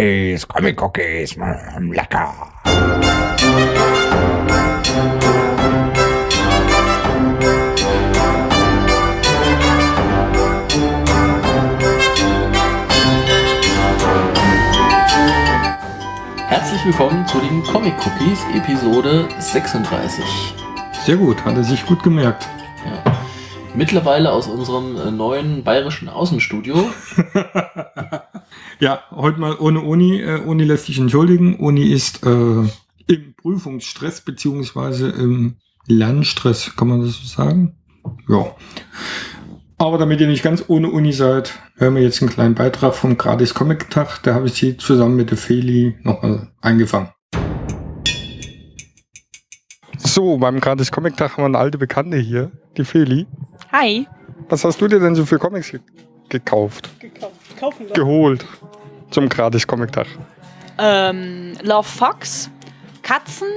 Cookies, Comic Cookies, mm, lecker. Herzlich willkommen zu den Comic Cookies, Episode 36. Sehr gut, hat er sich gut gemerkt. Ja. Mittlerweile aus unserem äh, neuen bayerischen Außenstudio. Ja, heute mal ohne Uni. Äh, Uni lässt sich entschuldigen. Uni ist äh, im Prüfungsstress beziehungsweise im Lernstress, kann man das so sagen? Ja. Aber damit ihr nicht ganz ohne Uni seid, hören wir jetzt einen kleinen Beitrag vom Gratis Comic Tag. Da habe ich sie zusammen mit der Feli nochmal eingefangen. So, beim Gratis Comic Tag haben wir eine alte Bekannte hier, die Feli. Hi. Was hast du dir denn so für Comics ge gekauft? Gekauft. Kaufen. Geholt zum Gratis Comic Tag. Ähm, Love Fox, Katzen,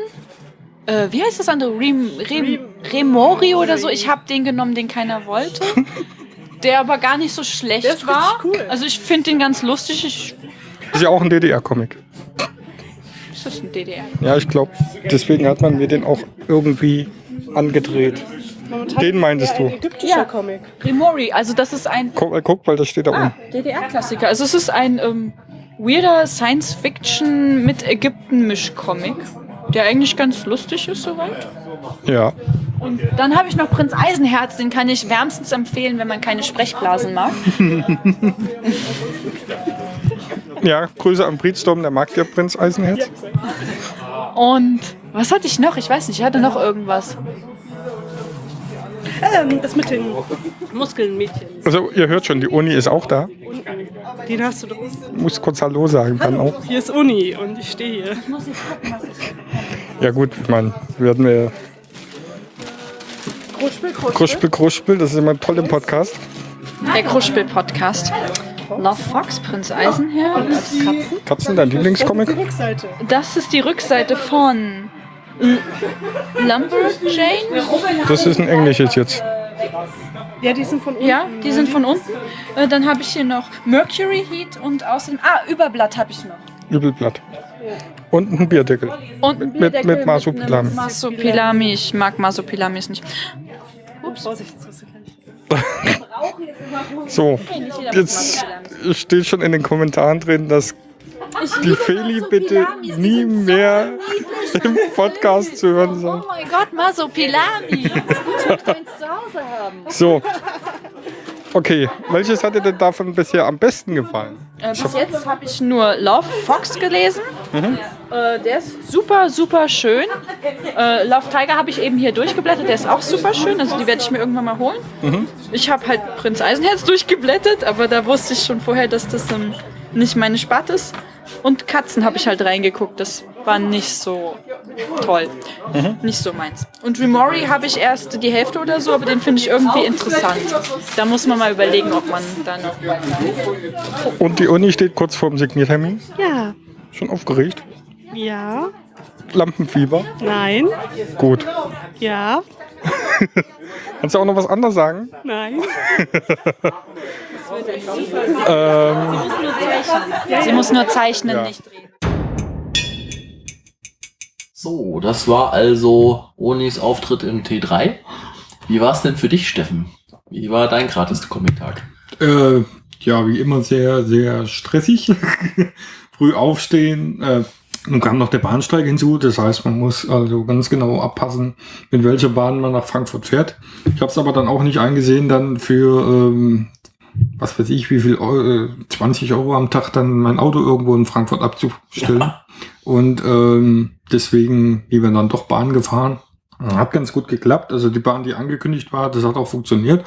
äh, wie heißt das andere? Rem, Rem, Remori oder so. Ich habe den genommen, den keiner wollte. Der aber gar nicht so schlecht war. cool. Also ich finde den ganz lustig. Ich, Ist ja auch ein DDR-Comic. ist das ein DDR? Ja, ich glaube, deswegen hat man mir den auch irgendwie angedreht. Momentan Den meintest du? Ein ägyptischer Ja. Comic. Remori, also das ist ein Guck, äh, guck weil das steht da ah, unten. DDR-Klassiker. Also es ist ein ähm, weirder Science-Fiction mit Ägypten-Misch-Comic, der eigentlich ganz lustig ist soweit. Ja. Und dann habe ich noch Prinz Eisenherz, den kann ich wärmstens empfehlen, wenn man keine Sprechblasen mag. Ja, Grüße an Breedstorm, der mag ja Prinz Eisenherz. Und was hatte ich noch? Ich weiß nicht, ich hatte noch irgendwas. Ähm, das mit den Muskelnmädchen. Also, ihr hört schon, die Uni ist auch da. Den hast du doch. Muss kurz Hallo sagen, dann Hallo, auch. hier ist Uni und ich stehe hier. Ja, gut, ich meine, wir Kruspel, Kruspel. Kruspel, Kruspel, das ist immer toll im Podcast. Der Kruspel-Podcast. Love Fox, Prinz Eisenherz. Katzen. Katzen, dein Lieblingscomic? Das ist die Rückseite von L Lumberjane. Das ist ein englisches jetzt. Ja, die sind von unten. Ja, die sind von unten. Äh, Dann habe ich hier noch Mercury Heat und außerdem. Ah, Überblatt habe ich noch. Übelblatt. Und ein Bierdeckel. Und ein Mit- Bierdeckel mit Marsupilami. einem Marsupilami. Ich mag Marsupilamis nicht. Gleich. So, jetzt steht schon in den Kommentaren drin, dass die Feli bitte nie mehr im Podcast zu hören Oh soll. mein Gott, Hause haben. So. Okay, welches hat dir denn davon bisher am besten gefallen? Äh, bis jetzt habe ich nur Love Fox gelesen. Äh, der ist super, super schön. Äh, Love Tiger habe ich eben hier durchgeblättert. Der ist auch super schön. Also die werde ich mir irgendwann mal holen. Ich habe halt Prinz Eisenherz durchgeblättert, aber da wusste ich schon vorher, dass das ähm, nicht meine Sparte ist. Und Katzen habe ich halt reingeguckt. Das war nicht so toll. Nicht so meins. Und Remori habe ich erst die Hälfte oder so, aber den finde ich irgendwie interessant. Da muss man mal überlegen, ob man da noch Und die Uni steht kurz vorm Signiertermin. Ja. Schon aufgeregt. Ja. Lampenfieber. Nein. Gut. Ja. Kannst du auch noch was anderes sagen? Nein. Ähm, Sie muss nur zeichnen, Ja. nicht drehen. So, das war also Onis Auftritt im T3. Wie war es denn für dich, Steffen? Wie war dein gratis Comic-Tag? äh, ja, wie immer sehr, sehr stressig. Früh aufstehen. Äh, nun kam noch der Bahnsteig hinzu. Das heißt, man muss also ganz genau abpassen, mit welcher Bahn man nach Frankfurt fährt. Ich habe es aber dann auch nicht eingesehen, dann für, ähm, was weiß ich, wie viel Euro, äh, 20 Euro am Tag dann mein Auto irgendwo in Frankfurt abzustellen. Ja. Und ähm, deswegen lieber dann doch Bahn gefahren. Hat ganz gut geklappt. Also die Bahn, die angekündigt war, das hat auch funktioniert.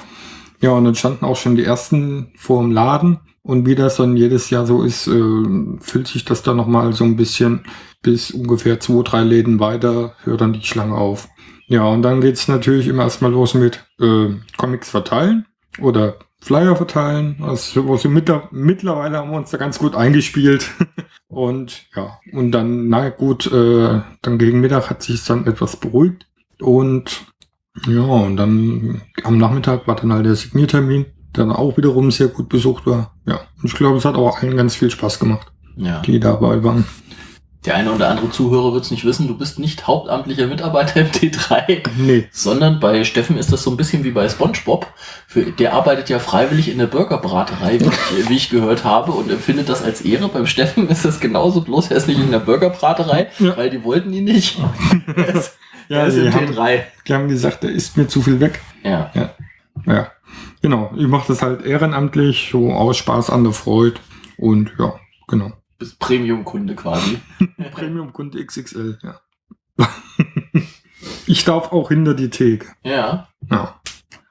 Ja, und dann standen auch schon die ersten vor dem Laden. Und wie das dann jedes Jahr so ist, äh, füllt sich das dann nochmal so ein bisschen bis ungefähr zwei, drei Läden weiter, hört dann die Schlange auf. Ja, und dann geht's natürlich immer erstmal los mit äh, Comics verteilen oder Flyer verteilen. Also, also mittler mittlerweile haben wir uns da ganz gut eingespielt. und ja, und dann, na gut, äh, dann gegen Mittag hat sich dann etwas beruhigt. Und ja, und dann am Nachmittag war dann halt der Signiertermin. der dann auch wiederum sehr gut besucht war. Ja, und ich glaube, es hat auch allen ganz viel Spaß gemacht, Ja. die dabei waren. Der eine oder andere Zuhörer wird es nicht wissen, du bist nicht hauptamtlicher Mitarbeiter im T3, Nee, sondern bei Steffen ist das so ein bisschen wie bei SpongeBob. Für, der arbeitet ja freiwillig in der Burgerbraterei, wie ich, wie ich gehört habe, und empfindet das als Ehre. Beim Steffen ist das genauso, bloß er ist nicht in der Burgerbraterei, Ja. weil die wollten ihn nicht. Er ist, Ja, er ist im haben- T3. die haben gesagt, er ist mir zu viel weg. Ja. Ja, genau. Ich mache das halt ehrenamtlich, so aus Spaß an der Freude. Und ja, genau. Bist Premium-Kunde quasi. Premium-Kunde XXL, ja. ich darf auch hinter die Theke. Ja. Ja.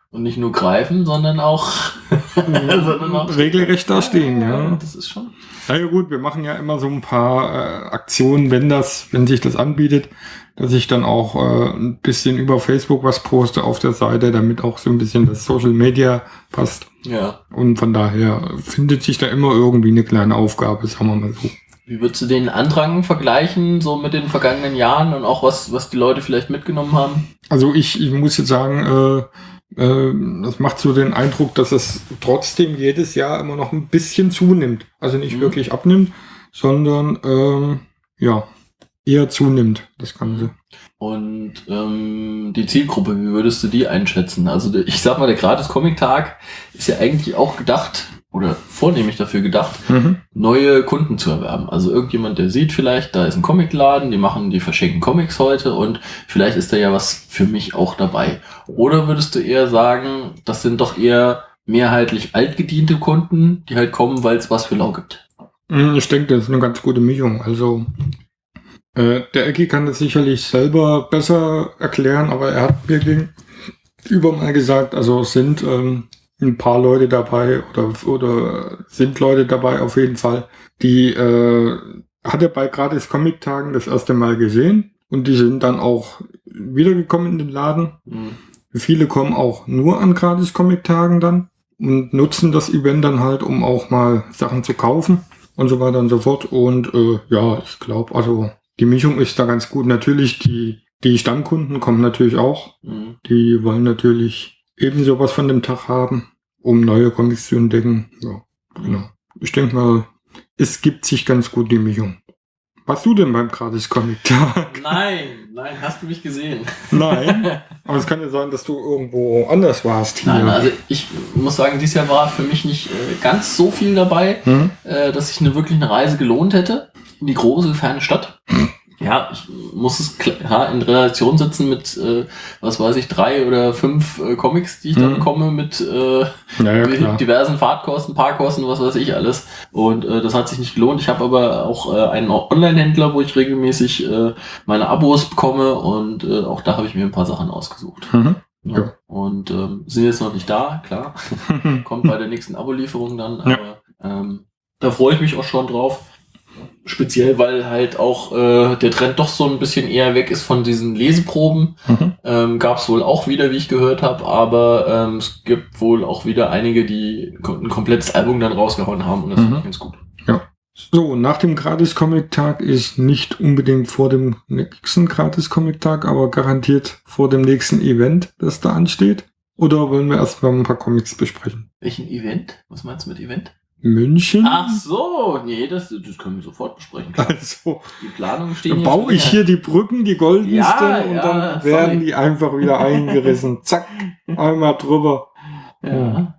Und nicht nur greifen, sondern auch, sondern auch Regelrecht da stehen, ja. Das ist schon. Na ja gut, wir machen ja immer so ein paar äh, Aktionen, wenn das, wenn sich das anbietet, dass ich dann auch äh, ein bisschen über Facebook was poste auf der Seite, damit auch so ein bisschen das Social Media passt. Ja. Und von daher findet sich da immer irgendwie eine kleine Aufgabe, sagen wir mal so. Wie würdest du den Andrang vergleichen, so mit den vergangenen Jahren und auch was, was die Leute vielleicht mitgenommen haben? Also ich, ich muss jetzt sagen, äh, äh, das macht so den Eindruck, dass es trotzdem jedes Jahr immer noch ein bisschen zunimmt. Also nicht Mhm. wirklich abnimmt, sondern ähm, ja, eher zunimmt, das Ganze. Und ähm, die Zielgruppe, wie würdest du die einschätzen? Also ich sag mal, der Gratis-Comic-Tag ist ja eigentlich auch gedacht oder vornehmlich dafür gedacht, Mhm. neue Kunden zu erwerben. Also irgendjemand, der sieht vielleicht, da ist ein Comicladen, die machen, die verschenken Comics heute und vielleicht ist da ja was für mich auch dabei. Oder würdest du eher sagen, das sind doch eher mehrheitlich altgediente Kunden, die halt kommen, weil es was für lau gibt? Mm, Ich denke, das ist eine ganz gute Mischung. Also äh, der Ecki kann das sicherlich selber besser erklären, aber er hat mir gegenüber mal gesagt, also es sind ähm, ein paar Leute dabei oder, oder sind Leute dabei auf jeden Fall, die äh, hat er bei gratis Comic-Tagen das erste Mal gesehen und die sind dann auch wiedergekommen in den Laden. Hm. Viele kommen auch nur an gratis Comic-Tagen dann und nutzen das Event dann halt, um auch mal Sachen zu kaufen und so weiter und so fort. Und äh, ja, ich glaube, also die Mischung ist da ganz gut. Natürlich, die, die Stammkunden kommen natürlich auch. Hm. Die wollen natürlich ebenso was von dem Tag haben, um neue Comics zu entdecken. Ja, genau. Ich denke mal, es gibt sich ganz gut die Mischung. Warst du denn beim gratis Comic-Tag? Nein, nein, hast du mich gesehen? Nein. Aber es kann ja sein, dass du irgendwo anders warst hier. Nein, also ich muss sagen, dieses Jahr war für mich nicht äh, ganz so viel dabei, Hm? äh, dass sich eine wirklich eine Reise gelohnt hätte in die große, ferne Stadt. Ja, ich muss es klar in Relation setzen mit, äh, was weiß ich, drei oder fünf äh, Comics, die ich da Mhm. bekomme, mit äh, Ja, diversen Fahrtkosten, Parkkosten, was weiß ich alles. Und äh, das hat sich nicht gelohnt. Ich habe aber auch äh, einen Online-Händler, wo ich regelmäßig äh, meine Abos bekomme und äh, auch da habe ich mir ein paar Sachen ausgesucht. Mhm. Ja. Ja. Und ähm, sind jetzt noch nicht da, klar. Kommt bei der nächsten Abo-Lieferung dann, aber ähm, da freue ich mich auch schon drauf. Speziell, weil halt auch äh, der Trend doch so ein bisschen eher weg ist von diesen Leseproben. Mhm. Ähm, Gab es wohl auch wieder, wie ich gehört habe, aber ähm, es gibt wohl auch wieder einige, die ein komplettes Album dann rausgehauen haben und das Mhm. finde ich ganz gut. So, nach dem Gratis-Comic-Tag ist nicht unbedingt vor dem nächsten Gratis-Comic-Tag, aber garantiert vor dem nächsten Event, das da ansteht. Oder wollen wir erstmal ein paar Comics besprechen? Welchen Event? Was meinst du mit Event? München? Ach so, nee, das, das können wir sofort besprechen. Klar. Also, Die Planungen stehen dann hier baue ich hier die Brücken, die goldensten, Ja, und ja, dann sorry. werden die einfach wieder eingerissen. Zack, einmal drüber. Ja.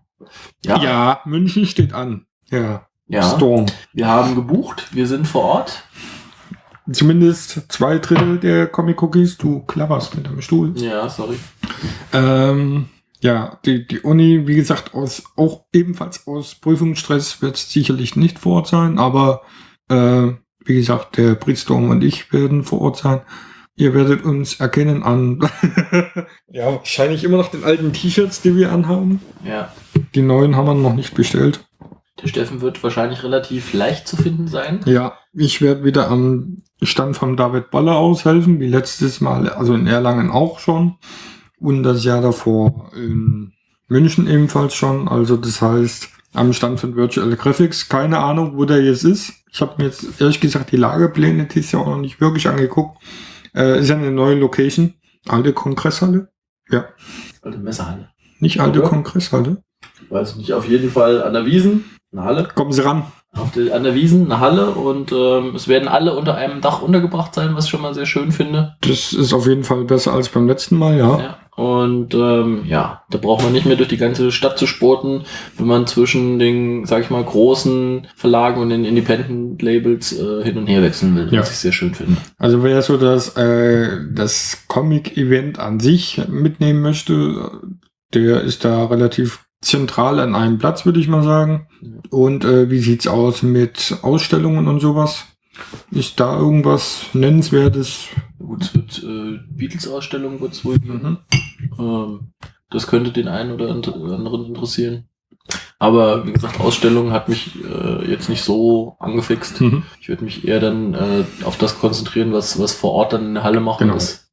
Ja. Ja, München steht an. Ja, ja. Storm. Wir haben gebucht, wir sind vor Ort. Zumindest zwei Drittel der Comic-Cookies. Du klapperst mit deinem Stuhl. Ja, sorry. Ähm, ja, die, die Uni, wie gesagt, aus, auch ebenfalls aus Prüfungsstress wird sicherlich nicht vor Ort sein, aber äh, wie gesagt, der Britstorm und ich werden vor Ort sein. Ihr werdet uns erkennen an, ja, wahrscheinlich immer noch den alten T-Shirts, die wir anhaben. Ja. Die neuen haben wir noch nicht bestellt. Der Steffen wird wahrscheinlich relativ leicht zu finden sein. Ja, ich werde wieder am Stand von David Baller aushelfen, wie letztes Mal, also in Erlangen auch schon. Und das Jahr davor in München ebenfalls schon. Also das heißt, am Stand von Virtual Graphics, keine Ahnung, wo der jetzt ist. Ich habe mir jetzt ehrlich gesagt die Lagepläne dieses Jahr auch noch nicht wirklich angeguckt. Äh, ist ja eine neue Location. Alte Kongresshalle. Ja, Also Messerhalle. nicht alte Oder? Kongresshalle. weiß nicht, auf jeden Fall an der Wiesen, eine Halle. Kommen Sie ran. Auf der, an der Wiesen eine Halle und ähm, es werden alle unter einem Dach untergebracht sein, was ich schon mal sehr schön finde. Das ist auf jeden Fall besser als beim letzten Mal, ja. Ja. Und ähm, ja, da braucht man nicht mehr durch die ganze Stadt zu sporten, wenn man zwischen den, sag ich mal, großen Verlagen und den Independent-Labels äh, hin und her wechseln will, Ja. was ich sehr schön finde. Also wer so das, äh, das Comic-Event an sich mitnehmen möchte, der ist da relativ zentral an einem Platz, würde ich mal sagen. Und äh, wie sieht's aus mit Ausstellungen und sowas? Ist da irgendwas Nennenswertes? Gut, es wird äh, Beatles-Ausstellung wird es wohl geben. Ähm, das könnte den einen oder and- anderen interessieren. Aber wie gesagt, Ausstellung hat mich äh, jetzt nicht so angefixt. Mhm. Ich würde mich eher dann äh, auf das konzentrieren, was, was vor Ort dann in der Halle machen Genau. ist.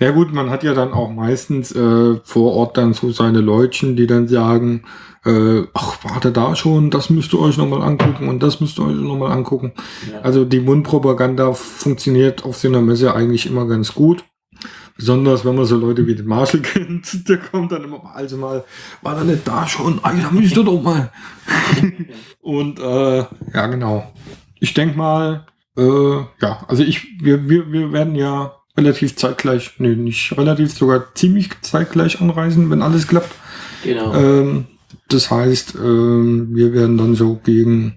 Ja gut, man hat ja dann auch meistens äh, vor Ort dann so seine Leutchen, die dann sagen, äh, ach, warte da schon, das müsst ihr euch nochmal angucken und das müsst ihr euch nochmal angucken. Ja. Also die Mundpropaganda funktioniert auf so einer Messe eigentlich immer ganz gut. Besonders wenn man so Leute wie den Marshall kennt, der kommt dann immer, also mal, war da nicht da schon? Ah, da müsst ihr doch mal. Und äh, ja, genau. Ich denke mal, äh, ja, also ich, wir, wir, wir werden ja relativ zeitgleich, nee, nicht relativ, sogar ziemlich zeitgleich anreisen, wenn alles klappt. Genau. Ähm, das heißt, ähm, wir werden dann so gegen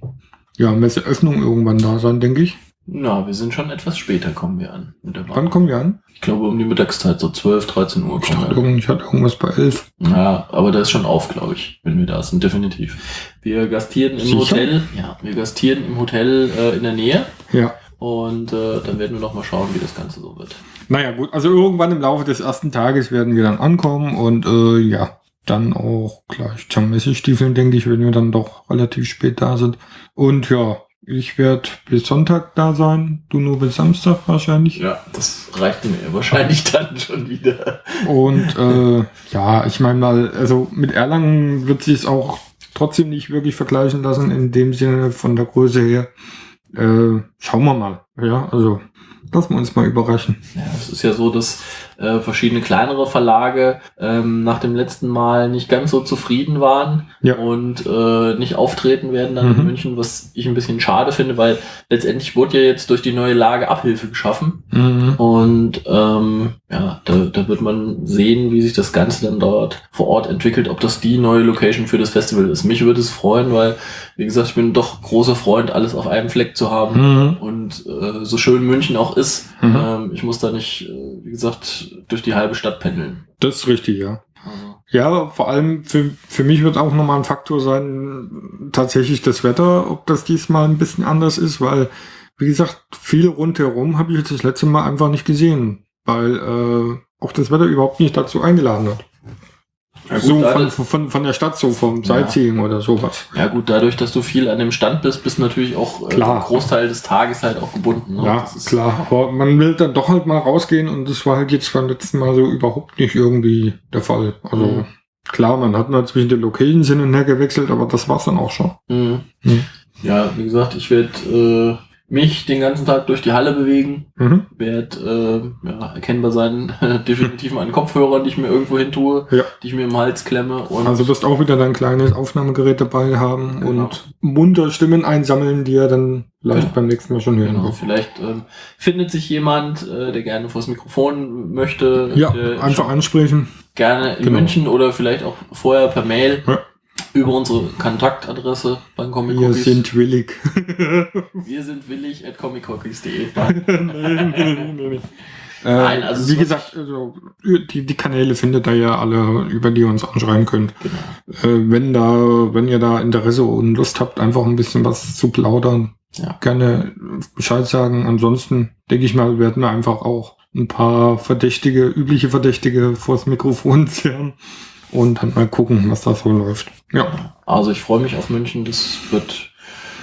ja, Messeöffnung irgendwann da sein, denke ich. Na, wir sind schon etwas später, kommen wir an. Mit der Wann kommen wir an? Ich glaube um die Mittagszeit, so 12, 13 Uhr Ich dachte, wir an. ich hatte irgendwas bei 11. Ja, aber da ist schon auf, glaube ich, wenn wir da sind, definitiv. Wir gastieren im Sicher? Hotel, ja, wir gastieren im Hotel äh, in der Nähe Ja. Und äh, dann werden wir noch mal schauen, wie das Ganze so wird. Naja, gut. Also irgendwann im Laufe des ersten Tages werden wir dann ankommen und äh, ja, dann auch gleich zum Messestiefeln, denke ich, wenn wir dann doch relativ spät da sind. Und ja, ich werde bis Sonntag da sein, du nur bis Samstag wahrscheinlich. Ja, das reicht mir wahrscheinlich dann schon wieder. Und äh, ja, ich meine mal, also mit Erlangen wird sich es auch trotzdem nicht wirklich vergleichen lassen, in dem Sinne von der Größe her. Äh, schauen wir mal. Ja, also lassen wir uns mal überraschen. Ja, es ist ja so, dass äh, verschiedene kleinere Verlage ähm, nach dem letzten Mal nicht ganz so zufrieden waren Ja. und äh, nicht auftreten werden dann in Mhm. München, was ich ein bisschen schade finde, weil letztendlich wurde ja jetzt durch die neue Lage Abhilfe geschaffen. Mhm. Und ähm, ja, da, da wird man sehen, wie sich das Ganze dann dort vor Ort entwickelt, ob das die neue Location für das Festival ist. Mich würde es freuen, weil, wie gesagt, ich bin doch großer Freund, alles auf einem Fleck zu haben. Mhm. Und äh, so schön München auch ist, Mhm. ähm, ich muss da nicht, äh, wie gesagt, durch die halbe Stadt pendeln. Das ist richtig, ja. Also, Ja, vor allem für, für mich wird auch nochmal ein Faktor sein, tatsächlich das Wetter, ob das diesmal ein bisschen anders ist, weil, wie gesagt, viel rundherum habe ich jetzt das letzte Mal einfach nicht gesehen, weil äh, auch das Wetter überhaupt nicht dazu eingeladen hat. Ja, gut, so von, von, von der Stadt, so vom Ja. Sightseeing oder sowas. ja gut, dadurch, dass du viel an dem Stand bist, bist du natürlich auch äh, Klar. einen Großteil des Tages halt auch gebunden. Ne? Ja, klar. Aber man will dann doch halt mal rausgehen und das war halt jetzt beim letzten Mal so überhaupt nicht irgendwie der Fall. Also Mhm. klar, man hat mal zwischen den Locations hin und her gewechselt, aber das war's dann auch schon. Mhm. Mhm. Ja, wie gesagt, ich werde äh, mich den ganzen Tag durch die Halle bewegen, Mhm. werde äh, ja, erkennbar sein, definitiv mal an Kopfhörern, die ich mir irgendwo hin tue, Ja. die ich mir im Hals klemme und Also wirst auch wieder dein kleines Aufnahmegerät dabei haben Genau. und munter Stimmen einsammeln, die ihr dann vielleicht Genau. beim nächsten Mal schon hören Genau, vielleicht ähm, findet sich jemand, äh, der gerne vors Mikrofon möchte, Ja, einfach ansprechen. gerne in Genau. München oder vielleicht auch vorher per Mail Ja. Über unsere Kontaktadresse beim Comic Wir Cookies. sind willig. Wir sind willig at comiccookies.de. Äh, Nein, also es wie wird- gesagt, also, die, die Kanäle findet ihr ja alle, über die ihr uns anschreiben könnt. Genau. Äh, wenn da, wenn ihr da Interesse und Lust habt, einfach ein bisschen was zu plaudern, Ja. gerne Bescheid sagen. Ansonsten denke ich mal, werden wir einfach auch ein paar Verdächtige, übliche Verdächtige vors Mikrofon zerren und dann mal gucken, was da so läuft. Ja, Also ich freue mich auf München. Das wird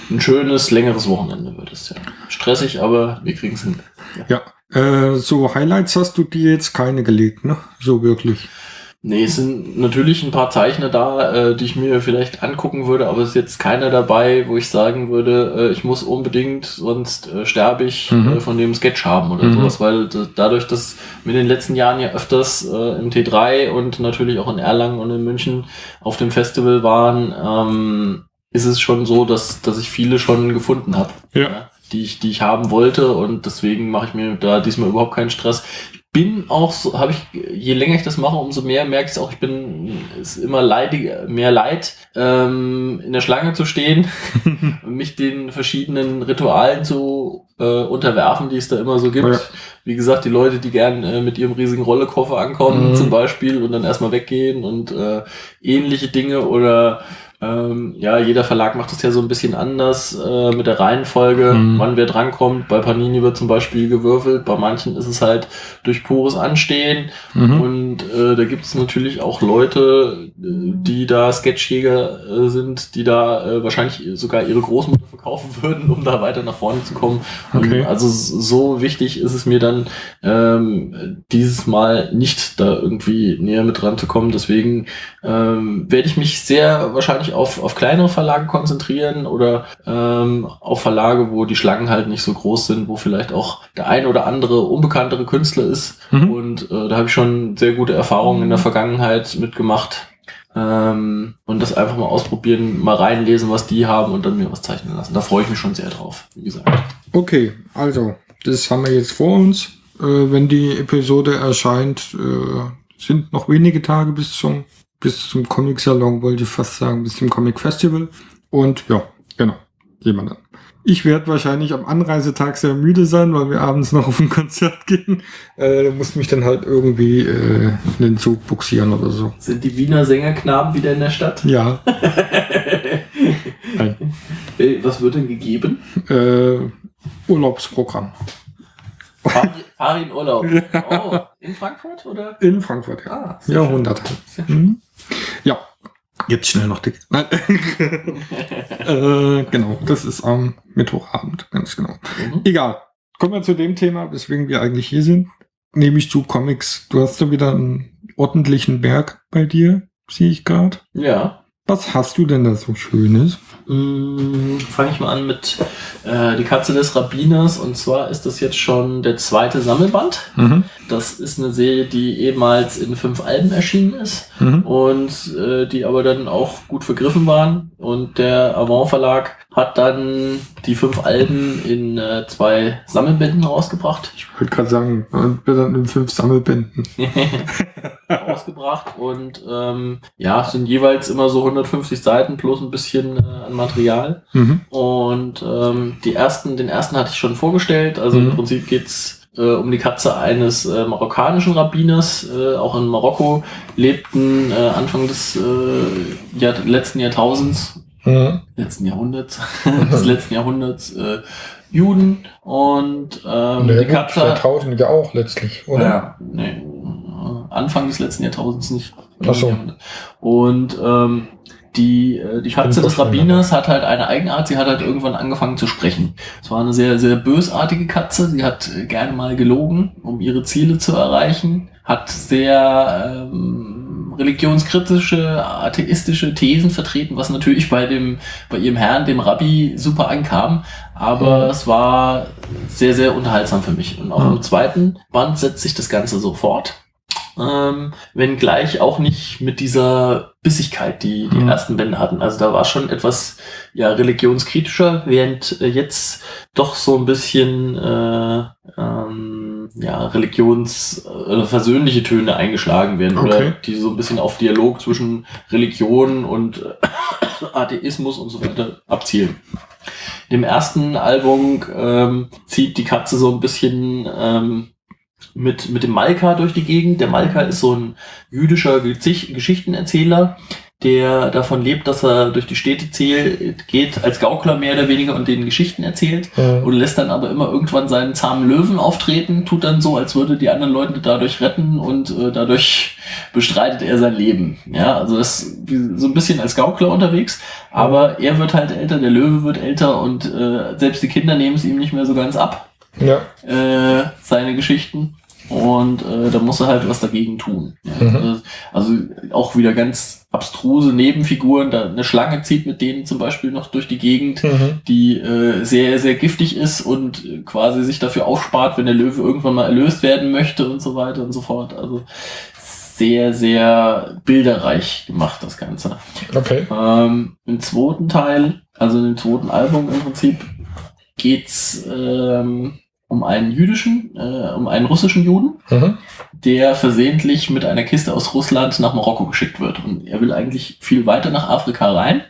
ein schönes, längeres Wochenende wird es ja. Stressig, aber wir kriegen es hin. ja. Äh, so Highlights hast du dir jetzt keine gelegt, ne? So wirklich. Nee, es sind natürlich ein paar Zeichner da, äh, die ich mir vielleicht angucken würde, aber es ist jetzt keiner dabei, wo ich sagen würde, äh, ich muss unbedingt, sonst äh, sterbe ich Mhm. äh, von dem Sketch haben oder Mhm. sowas, weil dadurch, dass wir in den letzten Jahren ja öfters äh, im T3 und natürlich auch in Erlangen und in München auf dem Festival waren, ähm, ist es schon so, dass, dass ich viele schon gefunden habe Ja. die ich, die ich haben wollte und deswegen mache ich mir da diesmal überhaupt keinen Stress. Ich bin auch so, habe ich, je länger ich das mache, umso mehr merke ich es auch, ich bin, es ist immer leidig, mehr leid, ähm, in der Schlange zu stehen und mich den verschiedenen Ritualen zu äh, unterwerfen, die es da immer so gibt. Ja. Wie gesagt, die Leute, die gern äh, mit ihrem riesigen Rollekoffer ankommen, Mhm. zum Beispiel, und dann erstmal weggehen und äh, ähnliche Dinge oder ähm, ja, jeder Verlag macht das ja so ein bisschen anders äh, mit der Reihenfolge, Mhm. wann wer drankommt. Bei Panini wird zum Beispiel gewürfelt, bei manchen ist es halt durch pures Anstehen. Mhm. Und äh, da gibt es natürlich auch Leute, äh, die da Sketchjäger äh, sind, die da äh, wahrscheinlich sogar ihre Großmutter verkaufen würden, um da weiter nach vorne zu kommen. Okay. Und also so wichtig ist es mir dann, ähm, dieses Mal nicht da irgendwie näher mit dran zu kommen. Deswegen ähm, werde ich mich sehr wahrscheinlich auf, auf kleinere Verlage konzentrieren oder ähm, auf Verlage, wo die Schlangen halt nicht so groß sind, wo vielleicht auch der ein oder andere unbekanntere Künstler ist. Mhm. Und äh, da habe ich schon sehr gute Erfahrungen in der Vergangenheit mitgemacht. Ähm, und das einfach mal ausprobieren, mal reinlesen, was die haben und dann mir was zeichnen lassen. Da freue ich mich schon sehr drauf, wie gesagt. Okay, also, das haben wir jetzt vor uns. Äh, wenn die Episode erscheint, äh, sind noch wenige Tage bis zum, bis zum Comic-Salon, wollte ich fast sagen, bis zum Comic-Festival. Und ja, genau, wir dann. Ich werde wahrscheinlich am Anreisetag sehr müde sein, weil wir abends noch auf ein Konzert gehen. Äh, muss mich dann halt irgendwie äh, in den Zug buxieren oder so. Sind die Wiener Sängerknaben wieder in der Stadt? Ja, Nein. Äh, Was wird denn gegeben? äh, Urlaubsprogramm. Fahr fahr in Urlaub. Oh, in Frankfurt oder? In Frankfurt, ja. Ah. Sehr schön. Mhm. Ja, jetzt schnell noch dick. Nein. äh, genau, das ist am Mittwochabend, ganz genau. Mhm. Egal. Kommen wir zu dem Thema, weswegen wir eigentlich hier sind. Nämlich zu Comics. Du hast ja wieder einen ordentlichen Berg bei dir, sehe ich gerade. Ja. Was hast du denn da so Schönes? Mm, Fange ich mal an mit äh, Die Katze des Rabbiners. Und zwar ist das jetzt schon der zweite Sammelband. Mhm. Das ist eine Serie, die ehemals in fünf Alben erschienen ist Mhm. und äh, die aber dann auch gut vergriffen waren. Und der Avant Verlag hat dann die fünf Alben in äh, zwei Sammelbänden rausgebracht. Ich wollte gerade sagen, und wir dann in fünf Sammelbänden. rausgebracht und ähm, ja, es sind jeweils immer so 150 Seiten plus ein bisschen äh, an Material. Mhm. Und ähm, die ersten, den ersten hatte ich schon vorgestellt. Also Mhm. im Prinzip geht's äh, um die Katze eines äh, marokkanischen Rabbiners, äh, auch in Marokko lebten äh, Anfang des äh, Jahr, letzten Jahrtausends, Mhm. letzten Jahrhunderts, des letzten Jahrhunderts äh, Juden und ähm, die Katze. Jahrtausend ja auch letztlich, oder? Ja, nee, äh, Anfang des letzten Jahrtausends nicht. Ach so. Und ähm, die, äh, die Katze des Rabbiners hat halt eine Eigenart, sie hat halt irgendwann angefangen zu sprechen. Es war eine sehr, sehr bösartige Katze, sie hat äh, gerne mal gelogen, um ihre Ziele zu erreichen, hat sehr ähm, religionskritische, atheistische Thesen vertreten, was natürlich bei dem, bei ihrem Herrn, dem Rabbi, super ankam. Aber Mhm. es war sehr, sehr unterhaltsam für mich. Und auch Mhm. im zweiten Band setzt sich das Ganze so fort. Ähm, wenngleich auch nicht mit dieser Bissigkeit, die die Mhm. ersten Bände hatten. Also da war schon etwas ja religionskritischer, während äh, jetzt doch so ein bisschen äh, ähm, ja religions oder versöhnliche Töne eingeschlagen werden Okay. oder die so ein bisschen auf Dialog zwischen Religion und äh, Atheismus und so weiter abzielen. Dem ersten Album ähm, zieht die Katze so ein bisschen ähm, mit, mit dem Malka durch die Gegend. Der Malka ist so ein jüdischer Geschichtenerzähler, der davon lebt, dass er durch die Städte zählt, geht als Gaukler mehr oder weniger und denen Geschichten erzählt Mhm. und lässt dann aber immer irgendwann seinen zahmen Löwen auftreten, tut dann so, als würde die anderen Leute dadurch retten und äh, dadurch bestreitet er sein Leben. Ja, also ist so ein bisschen als Gaukler unterwegs, aber er wird halt älter, der Löwe wird älter und äh, selbst die Kinder nehmen es ihm nicht mehr so ganz ab Ja. äh, seine Geschichten. Und äh, da muss er halt was dagegen tun. Ja. Mhm. Also auch wieder ganz abstruse Nebenfiguren, da eine Schlange zieht mit denen zum Beispiel noch durch die Gegend, Mhm. die äh, sehr, sehr giftig ist und äh, quasi sich dafür aufspart, wenn der Löwe irgendwann mal erlöst werden möchte und so weiter und so fort. Also sehr, sehr bilderreich gemacht, das Ganze. Okay. Ähm, Im zweiten Teil, also im zweiten Album im Prinzip, geht's ähm, um einen jüdischen, äh, um einen russischen Juden, Mhm. der versehentlich mit einer Kiste aus Russland nach Marokko geschickt wird. Und er will eigentlich viel weiter nach Afrika rein,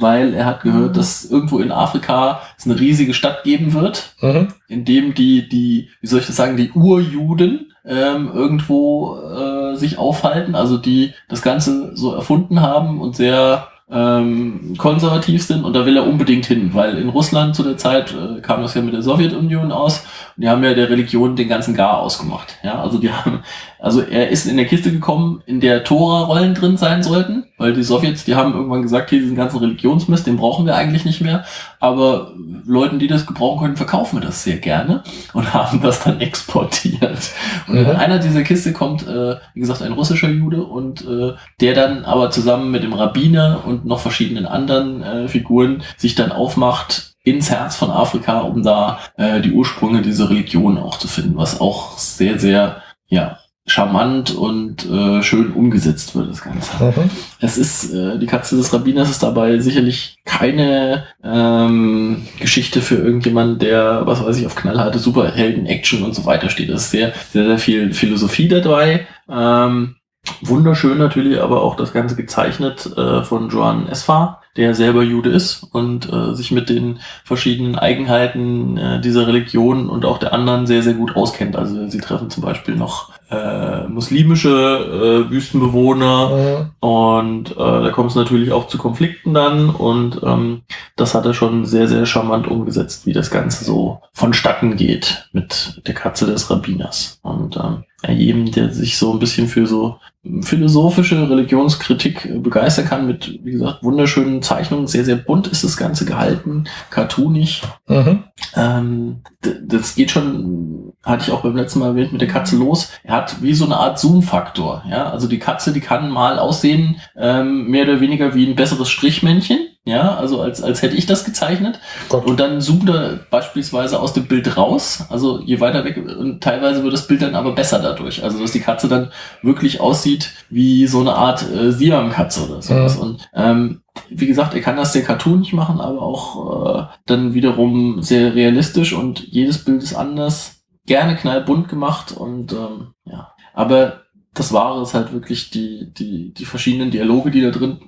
weil er hat gehört, dass irgendwo in Afrika es eine riesige Stadt geben wird, Mhm. in dem die, die, wie soll ich das sagen, die Urjuden ähm, irgendwo äh, sich aufhalten, also die das Ganze so erfunden haben und sehr ähm, konservativ sind und da will er unbedingt hin, weil in Russland zu der Zeit äh, kam das ja mit der Sowjetunion aus und die haben ja der Religion den ganzen Gar ausgemacht. Ja, also die haben, also er ist in der Kiste gekommen, in der Tora-Rollen drin sein sollten, weil die Sowjets, die haben irgendwann gesagt, hier diesen ganzen Religionsmist, den brauchen wir eigentlich nicht mehr, aber Leuten, die das gebrauchen können, verkaufen wir das sehr gerne und haben das dann exportiert. Und in Mhm. einer dieser Kiste kommt, äh, wie gesagt, ein russischer Jude und äh, der dann aber zusammen mit dem Rabbiner und noch verschiedenen anderen äh, Figuren sich dann aufmacht ins Herz von Afrika, um da äh, die Ursprünge dieser Religion auch zu finden, was auch sehr, sehr, ja, charmant und äh, schön umgesetzt wird, das Ganze. Mhm. Es ist, äh, die Katze des Rabbiners ist dabei sicherlich keine ähm, Geschichte für irgendjemanden, der, was weiß ich, auf knallharte Superhelden, Action und so weiter steht. Es ist sehr, sehr, sehr viel Philosophie dabei. Ähm, wunderschön natürlich, aber auch das Ganze gezeichnet äh, von Joan Esfar, der selber Jude ist und äh, sich mit den verschiedenen Eigenheiten äh, dieser Religion und auch der anderen sehr, sehr gut auskennt. Also sie treffen zum Beispiel noch äh, muslimische äh, Wüstenbewohner Mhm. und äh, da kommt es natürlich auch zu Konflikten dann und ähm, das hat er schon sehr, sehr charmant umgesetzt, wie das Ganze so vonstatten geht mit der Katze des Rabbiners. Und ähm, jedem, der sich so ein bisschen für so philosophische Religionskritik begeistern kann, mit, wie gesagt, wunderschönen Zeichnungen, sehr, sehr bunt ist das Ganze gehalten, cartoonig. Mhm. Ähm, das geht schon, hatte ich auch beim letzten Mal erwähnt, mit der Katze los. Er hat wie so eine Art Zoom-Faktor. Ja, also die Katze, die kann mal aussehen, ähm, mehr oder weniger wie ein besseres Strichmännchen. Ja, also als, als hätte ich das gezeichnet. Gott. Und dann zoomt er beispielsweise aus dem Bild raus. Also je weiter weg, und teilweise wird das Bild dann aber besser dadurch. Also dass die Katze dann wirklich aussieht wie so eine Art äh, Siam-Katze oder sowas. Mhm. Und ähm, wie gesagt, er kann das sehr cartoonig machen, aber auch äh, dann wiederum sehr realistisch und jedes Bild ist anders. Gerne knallbunt gemacht und ähm, ja. Aber das Wahre ist halt wirklich die, die, die verschiedenen Dialoge, die da drin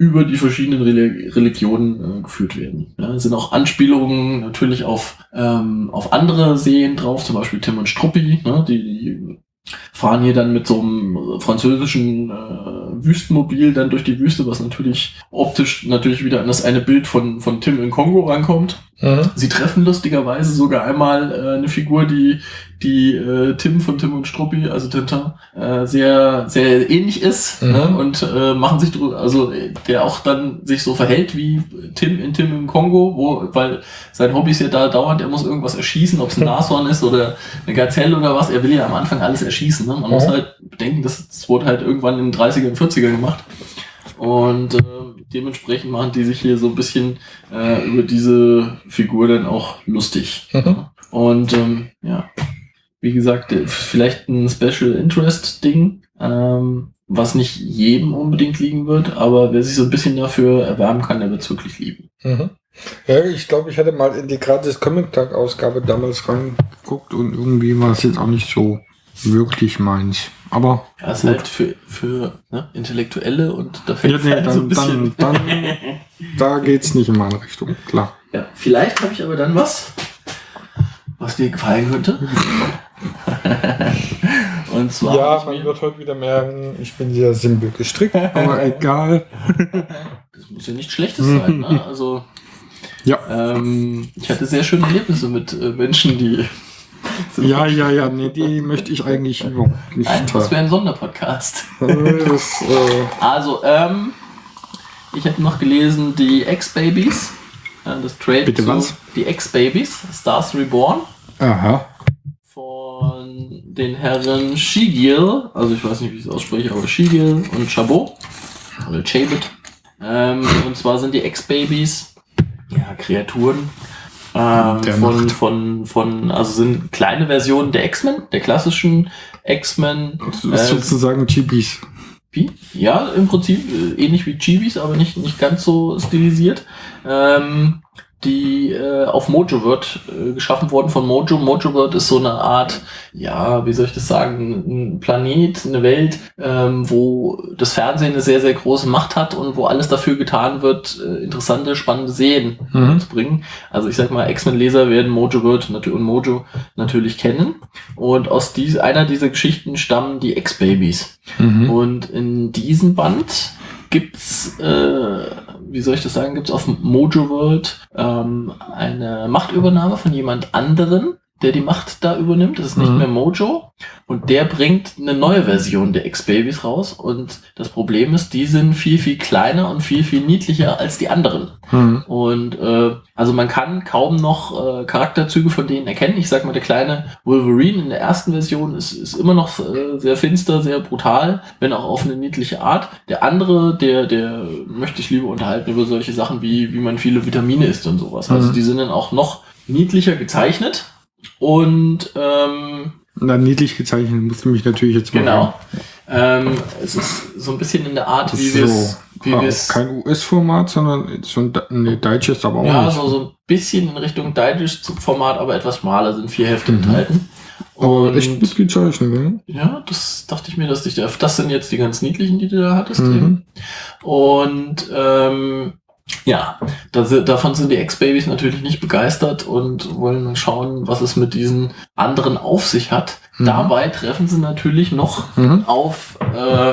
über die verschiedenen Reli Religionen äh, geführt werden. Ja, es sind auch Anspielungen natürlich auf, ähm, auf andere Serien drauf, zum Beispiel Tim und Struppi, ne, die, die fahren hier dann mit so einem französischen äh, Wüstenmobil dann durch die Wüste, was natürlich optisch natürlich wieder an das eine Bild von, von Tim in Kongo rankommt. Mhm. Sie treffen lustigerweise sogar einmal äh, eine Figur, die die äh, Tim von Tim und Struppi, also Tintin, äh, sehr sehr ähnlich ist Mhm. ne? und äh, machen sich drü- also der auch dann sich so verhält wie Tim in Tim im Kongo, wo weil sein Hobby ist ja da dauernd, er muss irgendwas erschießen, ob es ein Nashorn ist oder eine Gazelle oder was. Er will ja am Anfang alles erschießen. Ne? Man muss Mhm. halt bedenken, das, das wurde halt irgendwann in den 30er und 40er gemacht. Und äh, dementsprechend machen die sich hier so ein bisschen äh, über diese Figur dann auch lustig. Mhm. Und ähm, ja, wie gesagt, äh, vielleicht ein Special Interest Ding, ähm, was nicht jedem unbedingt liegen wird, aber wer sich so ein bisschen dafür erwärmen kann, der wird es wirklich lieben. Mhm. Ja, ich glaube, ich hatte mal in die gratis Comic-Tag-Ausgabe damals reingeguckt und irgendwie war es jetzt auch nicht so wirklich meins. Aber Ja, ist Gut. halt für, für ne, Intellektuelle und da ja, fällt nee, halt dann, so ein bisschen. dann, dann, da geht's nicht in meine Richtung, klar. Ja, vielleicht habe ich aber dann was, was dir gefallen könnte. Und zwar Ja, man wird heute wieder merken, ich bin sehr simpel gestrickt, aber egal. das muss ja nichts Schlechtes sein. Ne? Also Ja. ähm, ich hatte sehr schöne Erlebnisse mit äh, Menschen, die Ja, ja, ja, nee, die möchte ich eigentlich überhaupt nicht Nein, das teilen. wäre ein Sonderpodcast. Das, äh, Also, ähm, ich habe noch gelesen die X-Babies. Äh, das Trade Bitte zu was? die X-Babies, Stars Reborn aha. von den Herren Shigil, also ich weiß nicht, wie ich es ausspreche, aber Shigil und Chabot oder Chabot. Ähm, und zwar sind die Ex-Babys, ja, Kreaturen ähm, von, von, von, also sind kleine Versionen der X-Men, der klassischen X-Men. Das ist sozusagen Chibis. Wie? Ja, im Prinzip äh, ähnlich wie Chibis, aber nicht, nicht ganz so stilisiert. Ähm, die äh, auf Mojo wird äh, geschaffen worden von Mojo. Mojo wird ist so eine Art, ja, wie soll ich das sagen, ein Planet, eine Welt, ähm, wo das Fernsehen eine sehr, sehr große Macht hat und wo alles dafür getan wird, äh, interessante, spannende Serien Mhm. zu bringen. Also ich sag mal, X-Men-Leser werden Mojo World natu- und Mojo natürlich kennen. Und aus dies, einer dieser Geschichten stammen die X-Babies. Mhm. Und in diesem Band gibt's, äh, wie soll ich das sagen, gibt's auf Mojo World ähm, eine Machtübernahme von jemand anderen, der die Macht da übernimmt. Das ist nicht Mhm. mehr Mojo. Und der bringt eine neue Version der X-Babies raus. Und das Problem ist, die sind viel, viel kleiner und viel, viel niedlicher als die anderen. Mhm. Und äh, also man kann kaum noch äh, Charakterzüge von denen erkennen. Ich sag mal, der kleine Wolverine in der ersten Version ist, ist immer noch äh, sehr finster, sehr brutal, wenn auch auf eine niedliche Art. Der andere, der, der möchte ich lieber unterhalten über solche Sachen wie, wie man viele Vitamine isst und sowas. Also Mhm. die sind dann auch noch niedlicher gezeichnet. Und ähm, Na, niedlich gezeichnet musste mich natürlich jetzt mal. genau. Ähm, es ist so ein bisschen in der Art, wie So. wir es wie Ah, wir es kein US-Format, sondern so ein nee, Digest aber auch Ja, nicht. so, so ein bisschen in Richtung Digest-Format, aber etwas schmaler, sind vier Hefte Mhm. enthalten. aber echt gut Und gezeichnet, ne? ja, das dachte ich mir, dass dich da. Das sind jetzt die ganz niedlichen, die du da hattest. Mhm. eben. Und ähm, ja, da, si- davon sind die Ex-Babys natürlich nicht begeistert und wollen schauen, was es mit diesen anderen auf sich hat. Mhm. Dabei treffen sie natürlich noch Mhm. auf äh,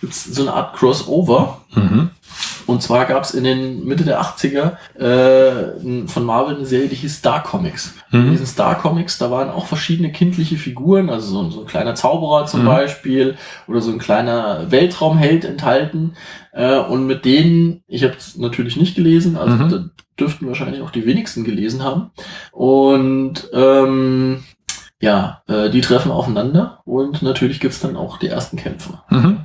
gibt's so eine Art Crossover. Mhm. Und zwar gab es in den Mitte der 80er äh, von Marvel eine Serie, die hieß Star Comics. In Mhm. diesen Star Comics, da waren auch verschiedene kindliche Figuren, also so, ein- so ein kleiner Zauberer zum Mhm. Beispiel oder so ein kleiner Weltraumheld enthalten. Äh, und mit denen, ich habe es natürlich nicht gelesen, also Mhm. da dürften wahrscheinlich auch die wenigsten gelesen haben. Und ähm, ja, äh, die treffen aufeinander und natürlich gibt's dann auch die ersten Kämpfe. Mhm.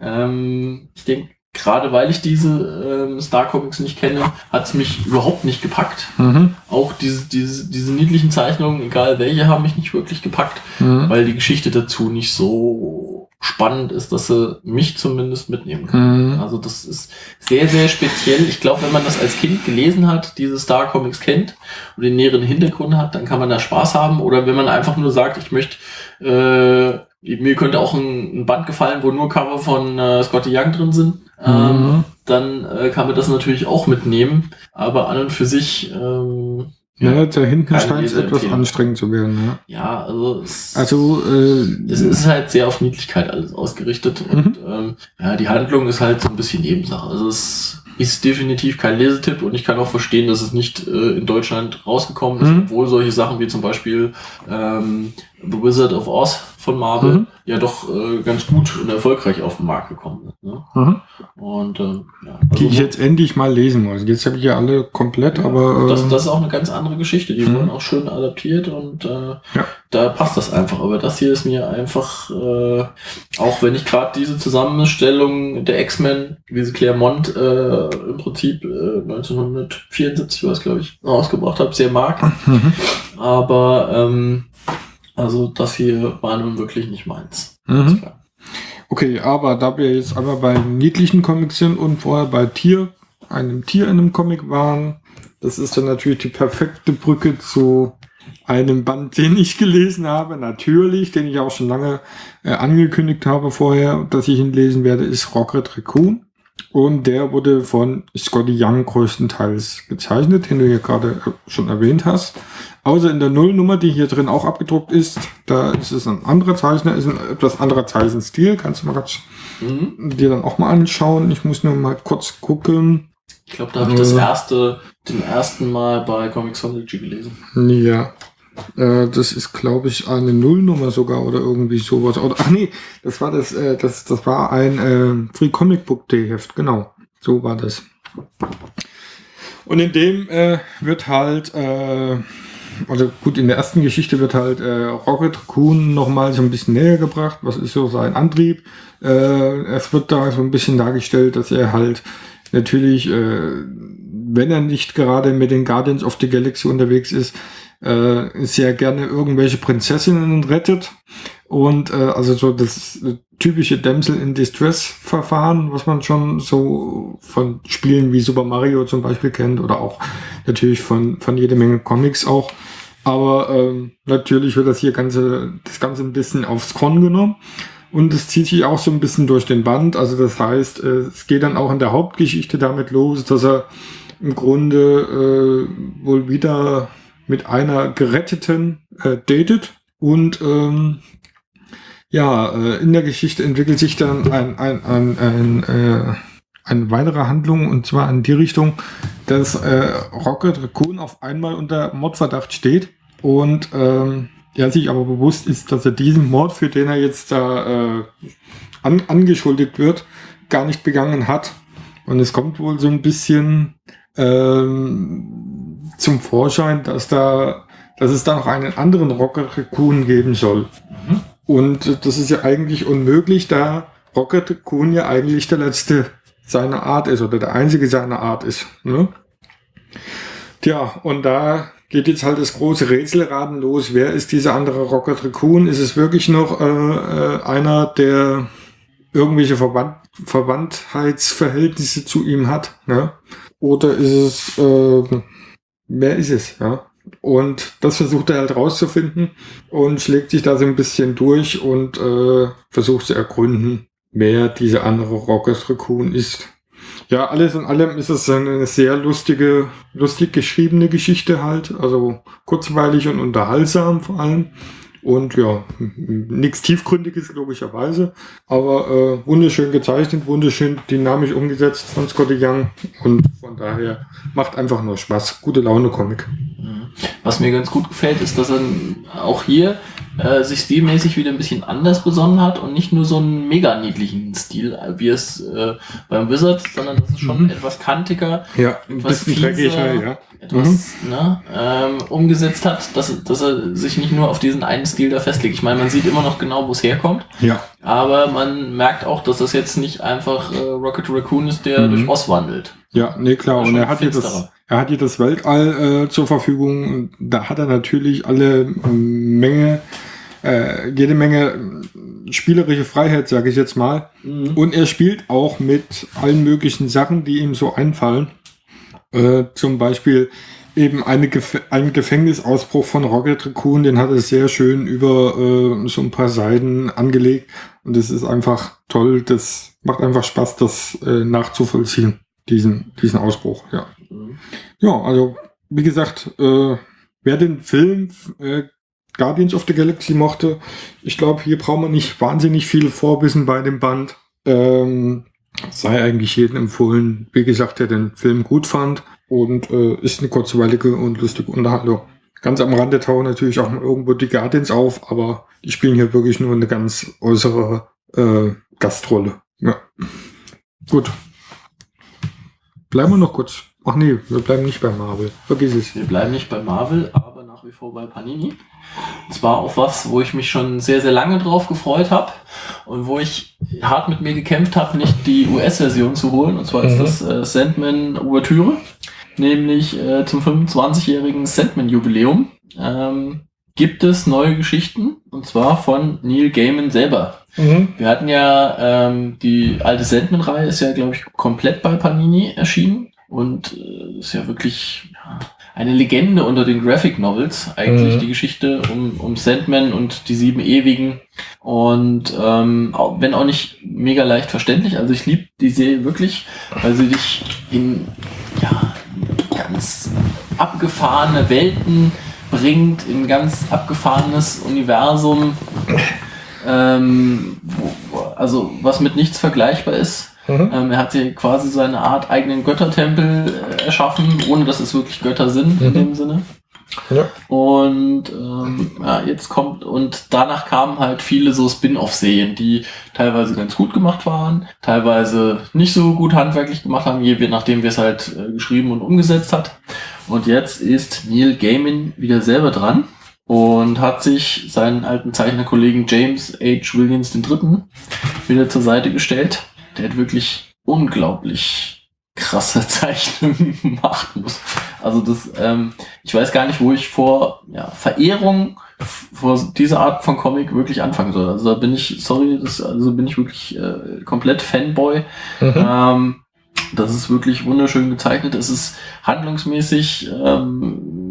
Ähm, ich denke, gerade weil ich diese ähm, Star Comics nicht kenne, hat's mich überhaupt nicht gepackt. Mhm. Auch diese, diese, diese niedlichen Zeichnungen, egal welche, haben mich nicht wirklich gepackt, Mhm. weil die Geschichte dazu nicht so spannend ist, dass sie mich zumindest mitnehmen kann. Mhm. Also das ist sehr, sehr speziell. Ich glaube, wenn man das als Kind gelesen hat, diese Star Comics kennt und den näheren Hintergrund hat, dann kann man da Spaß haben. Oder wenn man einfach nur sagt, ich möchte, äh, mir könnte auch ein, ein Band gefallen, wo nur Cover von äh, Scotty Young drin sind, ähm, Mhm. dann äh, kann man das natürlich auch mitnehmen. Aber an und für sich, ähm, Ja, da hinten scheint es etwas Leseempfehlung. anstrengend zu werden. Ja. ja, also es, Also, äh, es ist halt sehr auf Niedlichkeit alles ausgerichtet und ähm, ja, die Handlung ist halt so ein bisschen Nebensache. Also es ist definitiv kein Lesetipp und ich kann auch verstehen, dass es nicht äh, in Deutschland rausgekommen ist, Mhm. obwohl solche Sachen wie zum Beispiel ähm, The Wizard of Oz von Marvel Mhm. ja doch äh, ganz gut und erfolgreich auf den Markt gekommen sind. Ne? mhm. Und ähm, ja, die ich also, jetzt endlich mal lesen muss. Jetzt habe ich ja alle komplett, aber äh, das, das ist auch eine ganz andere Geschichte. Die Mhm. wurden auch schön adaptiert und äh, Ja. da passt das einfach. Aber das hier ist mir einfach, äh, auch wenn ich gerade diese Zusammenstellung der X-Men, wie sie Claremont äh, im Prinzip äh, 1974 war es, glaube ich, rausgebracht habe, sehr mag. Mhm. Aber ähm, also das hier war nun wirklich nicht meins. Mhm. klar. Okay, aber da wir jetzt einmal bei niedlichen Comics sind und vorher bei Tier, einem Tier in einem Comic waren, das ist dann natürlich die perfekte Brücke zu einem Band, den ich gelesen habe, natürlich, den ich auch schon lange äh, angekündigt habe vorher, dass ich ihn lesen werde, ist Rocket Raccoon. Und der wurde von Scotty Young größtenteils gezeichnet, den du hier gerade äh, schon erwähnt hast. Außer in der Nullnummer, die hier drin auch abgedruckt ist, da ist es ein anderer Zeichner, ist ein etwas anderer Zeichenstil. Kannst du mal ganz Mhm. dir dann auch mal anschauen. Ich muss nur mal kurz gucken. Ich glaube, da habe ich das Äh. erste, den ersten Mal bei Comixology gelesen. Ja. Äh, das ist, glaube ich, eine Nullnummer sogar oder irgendwie sowas. Oder, ach nee, das war das, äh, das, das war ein äh, Free Comic Book Day Heft, genau. So war das. Und in dem wird halt also gut, in der ersten Geschichte wird halt äh, Rocket Raccoon nochmal so ein bisschen näher gebracht. Was ist so sein Antrieb? Äh, es wird da so ein bisschen dargestellt, dass er halt natürlich, äh, wenn er nicht gerade mit den Guardians of the Galaxy unterwegs ist, äh, sehr gerne irgendwelche Prinzessinnen rettet. Und äh, also so das typische Damsel in Distress Verfahren, was man schon so von Spielen wie Super Mario zum Beispiel kennt oder auch natürlich von, von jede Menge Comics auch. Aber ähm, natürlich wird das hier ganze, das Ganze ein bisschen aufs Korn genommen. Und es zieht sich auch so ein bisschen durch den Band. Also das heißt, äh, es geht dann auch in der Hauptgeschichte damit los, dass er im Grunde äh, wohl wieder mit einer Geretteten äh, datet. Und ähm, ja, äh, in der Geschichte entwickelt sich dann ein, ein, ein, ein äh, eine weitere Handlung und zwar in die Richtung, dass äh, Rocket Raccoon auf einmal unter Mordverdacht steht und ähm, er sich aber bewusst ist, dass er diesen Mord, für den er jetzt da äh, an, angeschuldet wird, gar nicht begangen hat. Und es kommt wohl so ein bisschen ähm, zum Vorschein, dass da, dass es da noch einen anderen Rocket Raccoon geben soll. Mhm. Und das ist ja eigentlich unmöglich, da Rocket Raccoon ja eigentlich der letzte seiner Art ist oder der einzige seiner Art ist. Ne? Tja, und da geht jetzt halt das große Rätselraten los. Wer ist dieser andere Rocket Raccoon? Ist es wirklich noch äh, äh, einer, der irgendwelche Verband Verwandtheitsverhältnisse zu ihm hat? Ne? Oder ist es, äh, wer ist es? Ja? Und das versucht er halt rauszufinden und schlägt sich da so ein bisschen durch und äh, versucht zu ergründen, wer dieser andere Rocket Raccoon ist. Ja, alles in allem ist es eine sehr lustige, lustig geschriebene Geschichte halt. Also kurzweilig und unterhaltsam vor allem. Und ja, nichts Tiefgründiges logischerweise, aber äh, wunderschön gezeichnet, wunderschön dynamisch umgesetzt von Scotty Young und von daher macht einfach nur Spaß. Gute Laune Comic. Was mir ganz gut gefällt, ist, dass er auch hier äh, sich stilmäßig wieder ein bisschen anders besonnen hat und nicht nur so einen mega niedlichen Stil, wie es äh, beim Wizard, sondern das ist schon mhm. etwas kantiger, ja, etwas fieser, ja. etwas mhm. ne, ähm, umgesetzt hat, dass, dass er sich nicht nur auf diesen einen Stil da festlegt. Ich meine, man sieht immer noch genau, wo es herkommt, ja. aber man merkt auch, dass das jetzt nicht einfach äh, Rocket Raccoon ist, der mhm. durch Oz wandelt. Ja, nee, klar. Und er hat hier das, er hat hier das Weltall äh, zur Verfügung. Da hat er natürlich alle Menge, äh, jede Menge spielerische Freiheit, sage ich jetzt mal. Mhm. Und er spielt auch mit allen möglichen Sachen, die ihm so einfallen. Äh, zum Beispiel eben eine Gef ein Gefängnisausbruch von Rocket Raccoon, den hat er sehr schön über äh, so ein paar Seiten angelegt. Und es ist einfach toll. Das macht einfach Spaß, das äh, nachzuvollziehen diesen, diesen Ausbruch, ja. Ja, also wie gesagt, äh, wer den Film äh, Guardians of the Galaxy mochte, ich glaube, hier braucht man nicht wahnsinnig viel Vorwissen bei dem Band. Ähm, sei eigentlich jedem empfohlen, wie gesagt, der den Film gut fand und äh, ist eine kurzweilige und lustige Unterhaltung. Ganz am Rande tauchen natürlich auch irgendwo die Guardians auf, aber die spielen hier wirklich nur eine ganz äußere äh, Gastrolle. Ja. Gut, Bleiben wir noch kurz. Ach nee, wir bleiben nicht bei Marvel. Vergiss es. Wir bleiben nicht bei Marvel, nach wie vor bei Panini. Und zwar auch was, wo ich mich schon sehr, sehr lange drauf gefreut habe und wo ich hart mit mir gekämpft habe, nicht die US-Version zu holen. Und zwar mhm. ist das äh, Sandman Ouvertüre, nämlich äh, zum 25-jährigen Sandman-Jubiläum. Ähm, gibt es neue Geschichten und zwar von Neil Gaiman selber. Mhm. Wir hatten ja ähm, die alte Sandman-Reihe ist ja, glaube ich, komplett bei Panini erschienen und äh, ist ja wirklich ja, eine Legende unter den Graphic Novels, eigentlich mhm. die Geschichte um, um Sandman und die sieben Ewigen. Und ähm, auch, wenn auch nicht mega leicht verständlich, also ich liebe die Serie wirklich, weil sie dich in ja, ganz abgefahrene Welten bringt, in ganz abgefahrenes Universum ähm, wo, also was mit nichts vergleichbar ist. Mhm. Ähm, er hat hier quasi seine Art eigenen Göttertempel äh, erschaffen, ohne dass es wirklich Götter sind mhm. in dem Sinne. Ja. Und ähm, ja, jetzt kommt, und danach kamen halt viele so Spin-off-Serien, die teilweise ganz gut gemacht waren, teilweise nicht so gut handwerklich gemacht haben, je nachdem, wer es halt äh, geschrieben und umgesetzt hat. Und jetzt ist Neil Gaiman wieder selber dran und hat sich seinen alten Zeichnerkollegen James H. Williams III. wieder zur Seite gestellt. Der hat wirklich unglaublich krasse Zeichnungen gemacht. Muss. Also das, ähm, ich weiß gar nicht, wo ich vor ja, Verehrung vor dieser Art von Comic wirklich anfangen soll. Also da bin ich, sorry, das, also bin ich wirklich äh, komplett Fanboy. Mhm. Ähm, das ist wirklich wunderschön gezeichnet. Es ist handlungsmäßig, ähm,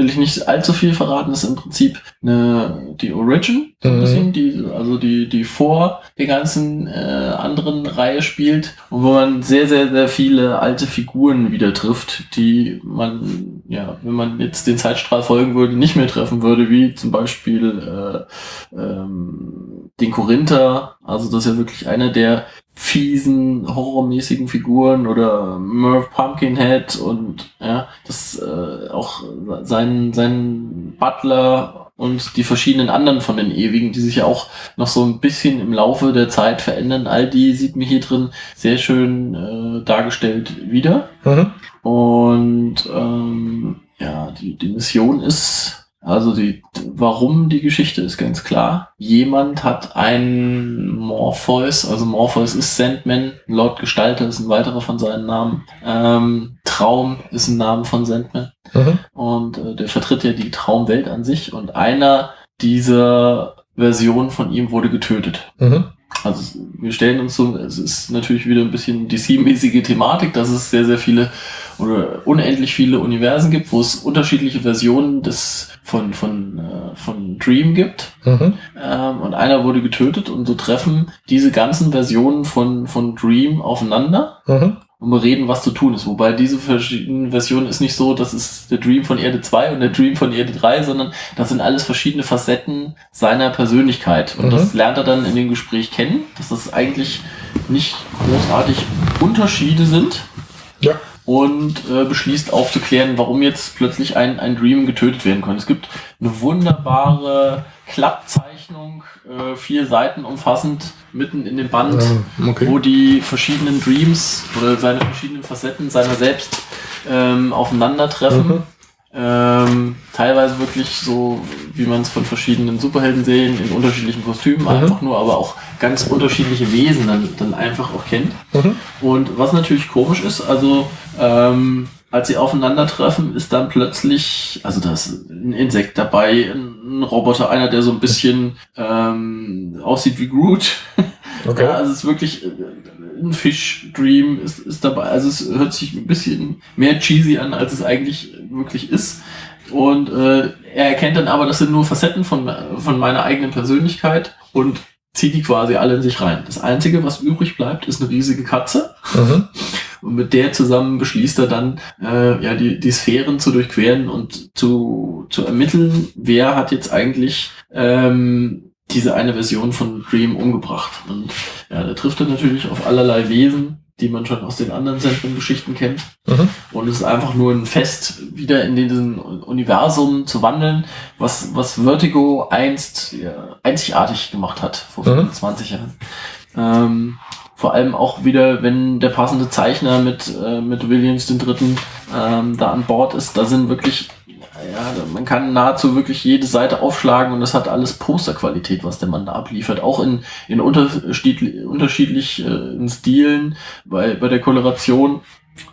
will ich nicht allzu viel verraten, ist im Prinzip eine, die Origin, so ein Mhm. bisschen, die, also die, die vor der ganzen äh, anderen Reihe spielt und wo man sehr, sehr, sehr viele alte Figuren wieder trifft, die man, ja, wenn man jetzt den Zeitstrahl folgen würde, nicht mehr treffen würde, wie zum Beispiel äh, ähm, den Korinther, also das ist ja wirklich einer der fiesen, horrormäßigen Figuren oder Merv Pumpkinhead und ja, das äh, auch sein, sein Butler und die verschiedenen anderen von den Ewigen, die sich ja auch noch so ein bisschen im Laufe der Zeit verändern. All die sieht mir hier drin sehr schön äh, dargestellt wieder. Mhm. Und ähm, ja, die, die Mission ist, also die, warum die Geschichte ist ganz klar. Jemand hat einen Morpheus, also Morpheus ist Sandman, Lord Gestalter ist ein weiterer von seinen Namen. Ähm, Traum ist ein Name von Sandman. Mhm. Und äh, der vertritt ja die Traumwelt an sich. Und einer dieser Versionen von ihm wurde getötet. Mhm. Also wir stellen uns so, es ist natürlich wieder ein bisschen DC-mäßige Thematik, dass es sehr, sehr viele oder unendlich viele Universen gibt, wo es unterschiedliche Versionen des von, von, äh, von Dream gibt. Mhm. Ähm, und einer wurde getötet und so treffen diese ganzen Versionen von, von Dream aufeinander Mhm. und bereden, was zu tun ist. Wobei diese verschiedenen Versionen ist nicht so, das ist der Dream von Erde 2 und der Dream von Erde 3, sondern das sind alles verschiedene Facetten seiner Persönlichkeit. Und Mhm. das lernt er dann in dem Gespräch kennen, dass das eigentlich nicht großartig Unterschiede sind Ja. Und äh, beschließt aufzuklären, warum jetzt plötzlich ein, ein Dream getötet werden konnte. Es gibt eine wunderbare Klappzeichnung, äh, vier Seiten umfassend, mitten in dem Band, Ähm, okay. wo die verschiedenen Dreams oder seine verschiedenen Facetten seiner selbst ähm, aufeinandertreffen. Mhm. Ähm, teilweise wirklich so, wie man es von verschiedenen Superhelden-Serien in unterschiedlichen Kostümen Mhm. einfach nur, aber auch ganz unterschiedliche Wesen dann, dann einfach auch kennt. Mhm. Und was natürlich komisch ist, also ähm, als sie aufeinandertreffen, ist dann plötzlich, also da ist ein Insekt dabei, ein Roboter, einer, der so ein bisschen ähm, aussieht wie Groot. Okay. Ja, also es ist wirklich ein Fish-Dream ist, ist dabei. Also es hört sich ein bisschen mehr cheesy an, als es eigentlich wirklich ist. Und äh, er erkennt dann aber, das sind nur Facetten von, von meiner eigenen Persönlichkeit und zieht die quasi alle in sich rein. Das Einzige, was übrig bleibt, ist eine riesige Katze. Mhm. Und mit der zusammen beschließt er dann, äh, ja, die, die Sphären zu durchqueren und zu, zu ermitteln, wer hat jetzt eigentlich ähm, diese eine Version von Dream umgebracht. Und ja, da trifft er natürlich auf allerlei Wesen, die man schon aus den anderen Sandman-Geschichten kennt. Mhm. Und es ist einfach nur ein Fest, wieder in diesen Universum zu wandeln, was, was Vertigo einst ja, einzigartig gemacht hat, vor Mhm. 25 Jahren. Ähm, vor allem auch wieder, wenn der passende Zeichner mit, äh, mit Williams den Dritten ähm, da an Bord ist, da sind wirklich, ja, man kann nahezu wirklich jede Seite aufschlagen und das hat alles Posterqualität, was der Mann da abliefert. Auch in, in unterschiedlich, unterschiedlich äh, Stilen, bei, bei der Koloration,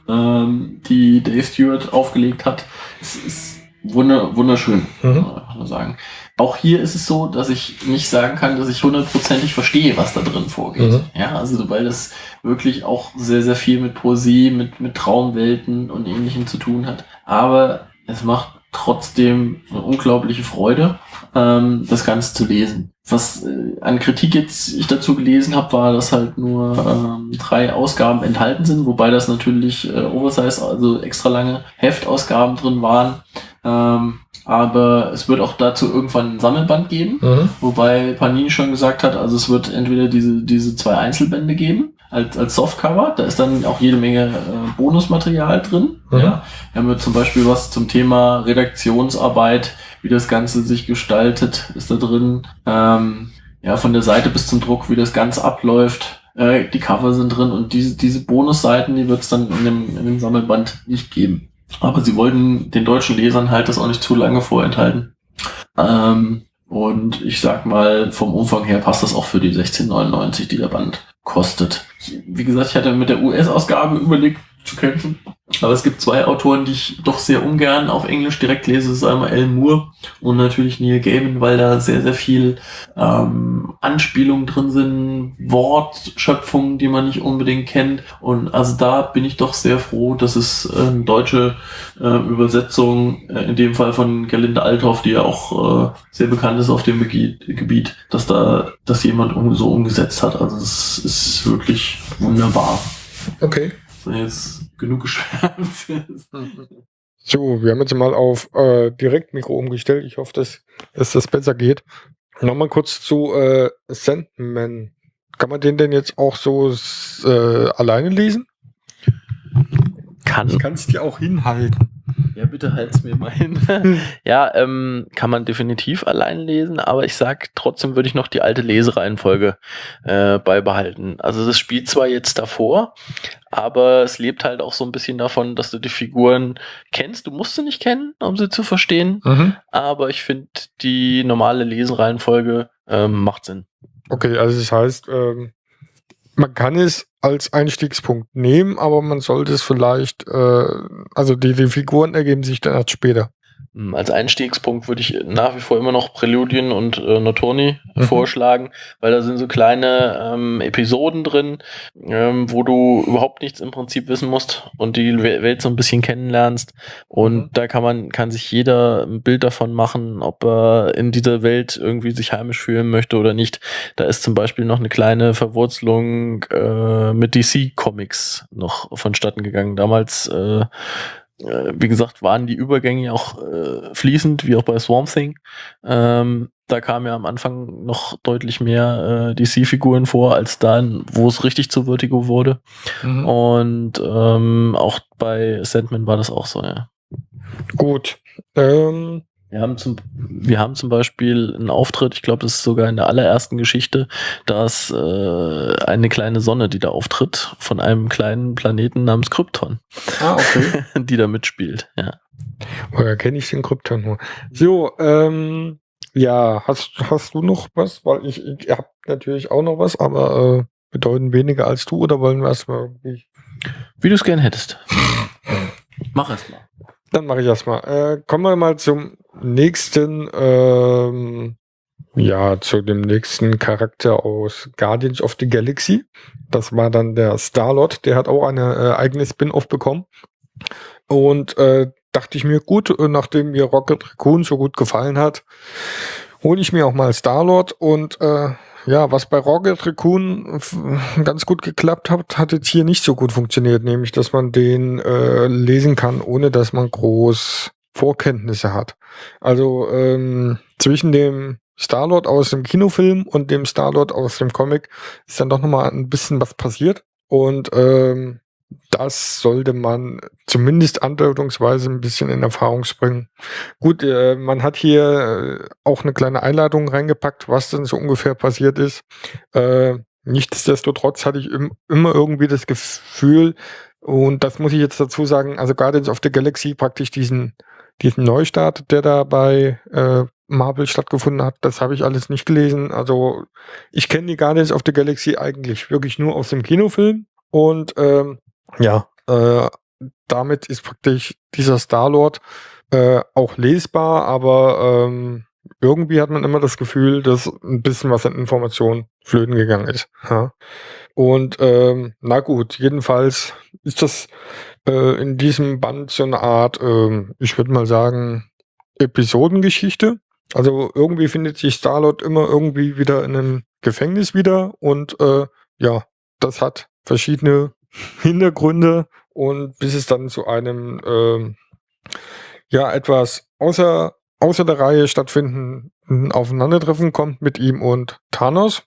ähm, die Dave Stewart aufgelegt hat. Es ist wunder, wunderschön, Mhm. kann man sagen. Auch hier ist es so, dass ich nicht sagen kann, dass ich hundertprozentig verstehe, was da drin vorgeht. Mhm. Ja, also weil das wirklich auch sehr, sehr viel mit Poesie, mit, mit Traumwelten und ähnlichem zu tun hat. Aber es macht trotzdem eine unglaubliche Freude, ähm, das Ganze zu lesen. Was äh, an Kritik jetzt ich dazu gelesen habe, war, dass halt nur ähm, drei Ausgaben enthalten sind, wobei das natürlich äh, Oversize, also extra lange Heftausgaben drin waren. Ähm, aber es wird auch dazu irgendwann ein Sammelband geben. Mhm. Wobei Panini schon gesagt hat, also es wird entweder diese, diese zwei Einzelbände geben, als, als Softcover, da ist dann auch jede Menge äh, Bonusmaterial drin. Mhm. Ja. Wir haben zum Beispiel was zum Thema Redaktionsarbeit, wie das Ganze sich gestaltet, ist da drin. Ähm, ja, von der Seite bis zum Druck, wie das Ganze abläuft. Äh, die Cover sind drin und diese, diese Bonusseiten, die wird es dann in dem, in dem Sammelband nicht geben. Aber sie wollten den deutschen Lesern halt das auch nicht zu lange vorenthalten. Ähm, und ich sag mal, vom Umfang her passt das auch für die 16,99, die der Band kostet. Wie gesagt, ich hatte mit der US-Ausgabe überlegt zu kämpfen. Aber es gibt zwei Autoren, die ich doch sehr ungern auf Englisch direkt lese. Das ist einmal Alan Moore und natürlich Neil Gaiman, weil da sehr, sehr viel ähm, Anspielungen drin sind, Wortschöpfungen, die man nicht unbedingt kennt. Und also da bin ich doch sehr froh, dass es äh, deutsche äh, Übersetzung, äh, in dem Fall von Gerlinde Althoff, die ja auch äh, sehr bekannt ist auf dem Gebiet, Gebiet dass da das jemand um, so umgesetzt hat. Also es ist wirklich wunderbar. Okay. So, jetzt genug geschwärmt. So, wir haben jetzt mal auf äh, Direktmikro umgestellt. Ich hoffe, dass, dass das besser geht. Nochmal kurz zu äh, Sandman. Kann man den denn jetzt auch so äh, alleine lesen? Kann. Ich kann es dir auch hinhalten. Ja, bitte halt's mir mal hin. ja, ähm, kann man definitiv allein lesen, aber ich sag, trotzdem würde ich noch die alte Lesereihenfolge äh, beibehalten. Also das spielt zwar jetzt davor, aber es lebt halt auch so ein bisschen davon, dass du die Figuren kennst. Du musst sie nicht kennen, um sie zu verstehen, Mhm. aber ich finde, die normale Lesereihenfolge ähm, macht Sinn. Okay, also das heißt, ähm, man kann es als Einstiegspunkt nehmen, aber man sollte es vielleicht, äh, also die, die Figuren ergeben sich dann erst später. Mm, Als Einstiegspunkt würde ich nach wie vor immer noch Präludien und äh, Notorni Mhm. vorschlagen, weil da sind so kleine ähm, Episoden drin, ähm, wo du überhaupt nichts im Prinzip wissen musst und die We- Welt so ein bisschen kennenlernst. Und Mhm. da kann man, kann sich jeder ein Bild davon machen, ob er in dieser Welt irgendwie sich heimisch fühlen möchte oder nicht. Da ist zum Beispiel noch eine kleine Verwurzelung äh, mit DC-Comics noch vonstatten gegangen. Damals äh, äh, wie gesagt, waren die Übergänge auch äh, fließend, wie auch bei Swamp Thing. Ähm, da kam ja am Anfang noch deutlich mehr äh, DC-Figuren vor, als dann, wo es richtig zu Vertigo wurde. Und ähm, auch bei Sandman war das auch so, ja. Gut. Ähm, Wir haben zum, wir haben zum Beispiel einen Auftritt, ich glaube, das ist sogar in der allerersten Geschichte, da ist äh, eine kleine Sonne, die da auftritt, von einem kleinen Planeten namens Krypton, ah, okay. die da mitspielt, ja. Woher kenne ich den Krypton nur? So, ähm, ja, hast, hast du noch was? Weil ich, ich habe natürlich auch noch was, aber äh, bedeuten weniger als du oder wollen wir erstmal irgendwie. Wie du es gern hättest. Mach es mal. Dann mache ich erstmal. Äh, kommen wir mal zum nächsten, ähm, ja, zu dem nächsten Charakter aus Guardians of the Galaxy. Das war dann der Star-Lord, der hat auch eine äh, eigene Spin-off bekommen. Und äh, dachte ich mir, gut, äh, nachdem mir Rocket Raccoon so gut gefallen hat, hole ich mir auch mal Star-Lord und äh, ja, was bei Rocket Raccoon ganz gut geklappt hat, hat jetzt hier nicht so gut funktioniert, nämlich dass man den äh, lesen kann, ohne dass man groß Vorkenntnisse hat. Also ähm, zwischen dem Star-Lord aus dem Kinofilm und dem Star-Lord aus dem Comic ist dann doch nochmal ein bisschen was passiert und ähm, das sollte man zumindest andeutungsweise ein bisschen in Erfahrung bringen. Gut, äh, man hat hier äh, auch eine kleine Einladung reingepackt, was denn so ungefähr passiert ist. Äh, nichtsdestotrotz hatte ich im, immer irgendwie das Gefühl, und das muss ich jetzt dazu sagen, also Guardians of the Galaxy praktisch diesen, diesen Neustart, der da bei äh, Marvel stattgefunden hat, das habe ich alles nicht gelesen. Also ich kenne die Guardians of the Galaxy eigentlich wirklich nur aus dem Kinofilm und ähm, ja, äh, damit ist praktisch dieser Star-Lord äh, auch lesbar, aber ähm, irgendwie hat man immer das Gefühl, dass ein bisschen was an Informationen flöten gegangen ist. Ja. Und ähm, na gut, jedenfalls ist das äh, in diesem Band so eine Art, ähm, ich würde mal sagen, Episodengeschichte. Also irgendwie findet sich Starlord immer irgendwie wieder in einem Gefängnis wieder und äh, ja, das hat verschiedene Hintergründe und bis es dann zu einem ähm, ja etwas außer außer der Reihe stattfinden Aufeinandertreffen kommt mit ihm und Thanos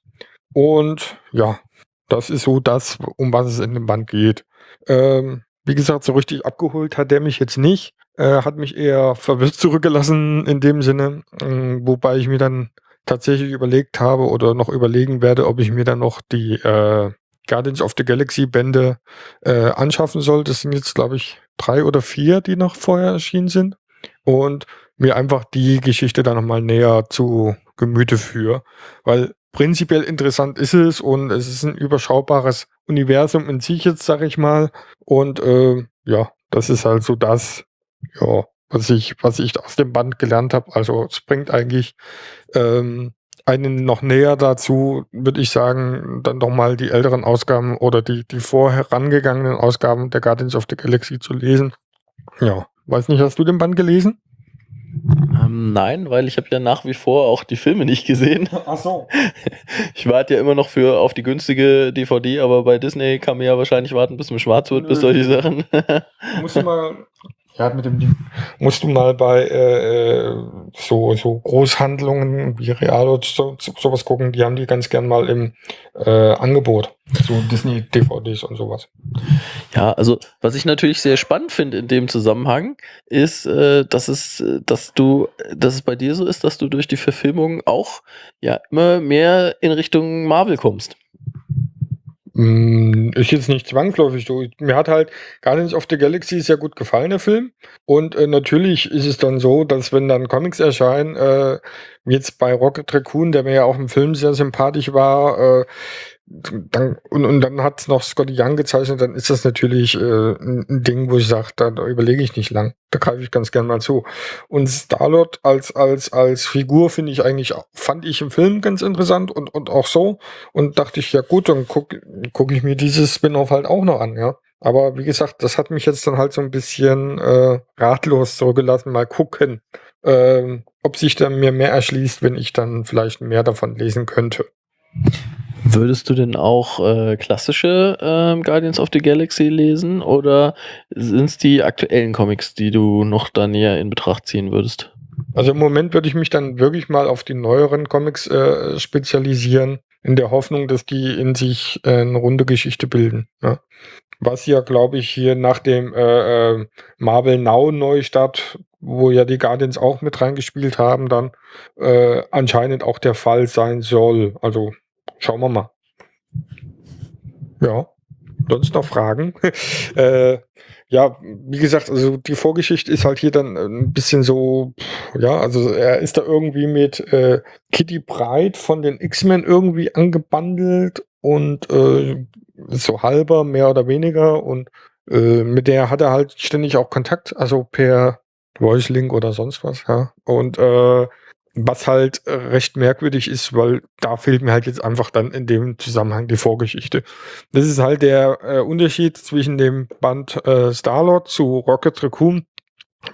und ja, das ist so das, um was es in dem Band geht. Ähm, wie gesagt, so richtig abgeholt hat der mich jetzt nicht. Äh, hat mich eher verwirrt zurückgelassen in dem Sinne, ähm, wobei ich mir dann tatsächlich überlegt habe oder noch überlegen werde, ob ich mir dann noch die äh, Guardians of the Galaxy Bände äh, anschaffen soll. Das sind jetzt, glaube ich, drei oder vier, die noch vorher erschienen sind. Und mir einfach die Geschichte dann nochmal näher zu Gemüte führe. Weil prinzipiell interessant ist es und es ist ein überschaubares Universum in sich jetzt, sag ich mal. Und äh, ja, das ist halt so das, ja, was ich, was ich aus dem Band gelernt habe. Also es bringt eigentlich ähm, einen noch näher dazu, würde ich sagen, dann doch mal die älteren Ausgaben oder die, die vorherangegangenen Ausgaben der Guardians of the Galaxy zu lesen. Ja, weiß nicht, hast du den Band gelesen? Nein, weil ich habe ja nach wie vor auch die Filme nicht gesehen. Ach so. Ich warte ja immer noch für auf die günstige DVD, aber bei Disney kann man ja wahrscheinlich warten, bis mir schwarz wird, bis Nö. solche Sachen. Musst du mal, ja, mit dem. Musst du mal bei äh, so, so Großhandlungen wie Real oder so, so, sowas gucken, die haben die ganz gern mal im äh, Angebot. So Disney-DVDs und sowas. Ja, also was ich natürlich sehr spannend finde in dem Zusammenhang, ist, äh, dass es, äh, dass du, dass es bei dir so ist, dass du durch die Verfilmung auch ja immer mehr in Richtung Marvel kommst. Mm, Ist jetzt nicht zwangsläufig so. Mir hat halt Guardians of the Galaxy sehr gut gefallen, der Film. Und äh, natürlich ist es dann so, dass wenn dann Comics erscheinen, äh, jetzt bei Rocket Raccoon, der mir ja auch im Film sehr sympathisch war, äh, dann, und, und dann hat noch Scotty Young gezeichnet, dann ist das natürlich äh, ein Ding, wo ich sage, da, da überlege ich nicht lang. Da greife ich ganz gern mal zu. Und Starlord als, als, als Figur finde ich eigentlich, fand ich im Film ganz interessant und, und auch so. Und dachte ich, ja gut, dann gucke guck ich mir dieses Spin-off halt auch noch an, ja. Aber wie gesagt, das hat mich jetzt dann halt so ein bisschen äh, ratlos zurückgelassen. Mal gucken, ähm, ob sich dann mir mehr erschließt, wenn ich dann vielleicht mehr davon lesen könnte. Würdest du denn auch äh, klassische ähm, Guardians of the Galaxy lesen oder sind es die aktuellen Comics, die du noch da näher in Betracht ziehen würdest? Also im Moment würde ich mich dann wirklich mal auf die neueren Comics äh, spezialisieren, in der Hoffnung, dass die in sich äh, eine runde Geschichte bilden. Ja. Was ja, glaube ich, hier nach dem äh, äh, Marvel Now Neustart, wo ja die Guardians auch mit reingespielt haben, dann äh, anscheinend auch der Fall sein soll. Also schauen wir mal. Ja, sonst noch Fragen? äh, ja, wie gesagt, also die Vorgeschichte ist halt hier dann ein bisschen so, ja, also er ist da irgendwie mit äh, Kitty Breit von den X-Men irgendwie angebandelt und äh, so halber, mehr oder weniger und äh, mit der hat er halt ständig auch Kontakt, also per Voice Link oder sonst was, ja. Und äh, was halt äh, recht merkwürdig ist, weil da fehlt mir halt jetzt einfach dann in dem Zusammenhang die Vorgeschichte. Das ist halt der äh, Unterschied zwischen dem Band äh, Starlord zu Rocket Raccoon.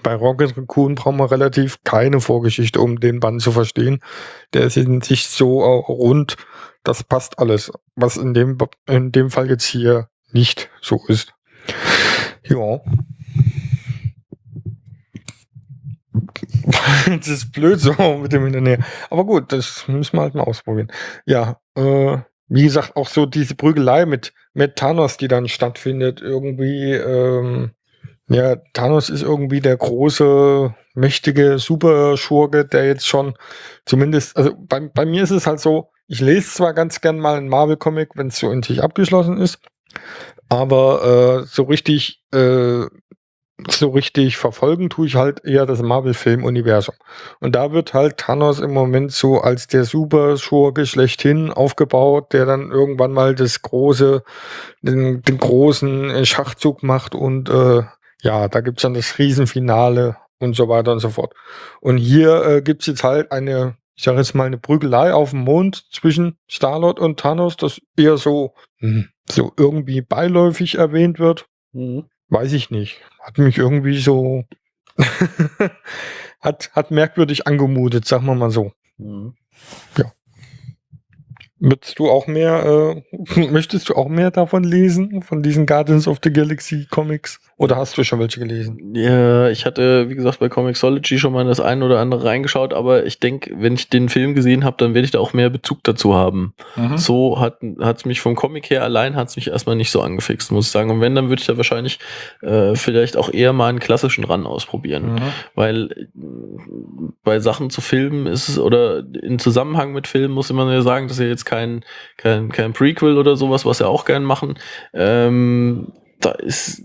Bei Rocket Raccoon brauchen wir relativ keine Vorgeschichte, um den Band zu verstehen. Der ist in sich so äh, rund, das passt alles, was in dem, in dem Fall jetzt hier nicht so ist. Ja. das ist blöd so mit dem Nähe. Aber gut, das müssen wir halt mal ausprobieren. Ja, äh, wie gesagt, auch so diese Prügelei mit, mit Thanos, die dann stattfindet, irgendwie, ähm, ja, Thanos ist irgendwie der große, mächtige Superschurke, der jetzt schon zumindest, also bei, bei mir ist es halt so, ich lese zwar ganz gern mal einen Marvel-Comic, wenn es so in sich abgeschlossen ist, aber äh, so richtig, äh, so richtig verfolgen tue ich halt eher das Marvel-Film-Universum. Und da wird halt Thanos im Moment so als der Super-Schurke schlechthin aufgebaut, der dann irgendwann mal das große, den, den großen äh, Schachzug macht und äh, ja, da gibt's dann das Riesenfinale und so weiter und so fort. Und hier äh, gibt's jetzt halt eine, ich sage jetzt mal, eine Prügelei auf dem Mond zwischen Starlord und Thanos, das eher so, hm, so irgendwie beiläufig erwähnt wird. Weiß ich nicht. Hat mich irgendwie so, hat, hat merkwürdig angemutet, sagen wir mal so. Möchtest du auch mehr, äh, möchtest du auch mehr davon lesen, von diesen Guardians of the Galaxy Comics? Oder hast du schon welche gelesen? Ja, ich hatte, wie gesagt, bei Comixology schon mal das ein oder andere reingeschaut, aber ich denke, wenn ich den Film gesehen habe, dann werde ich da auch mehr Bezug dazu haben. Mhm. So hat es mich vom Comic her allein hat es mich erstmal nicht so angefixt, muss ich sagen. Und wenn, dann würde ich da wahrscheinlich äh, vielleicht auch eher mal einen klassischen Run ausprobieren. Mhm. Weil äh, bei Sachen zu filmen ist es, oder in Zusammenhang mit Filmen muss man ja sagen, das ist ja jetzt kein, kein, kein Prequel oder sowas, was wir auch gern machen. Ähm, da ist,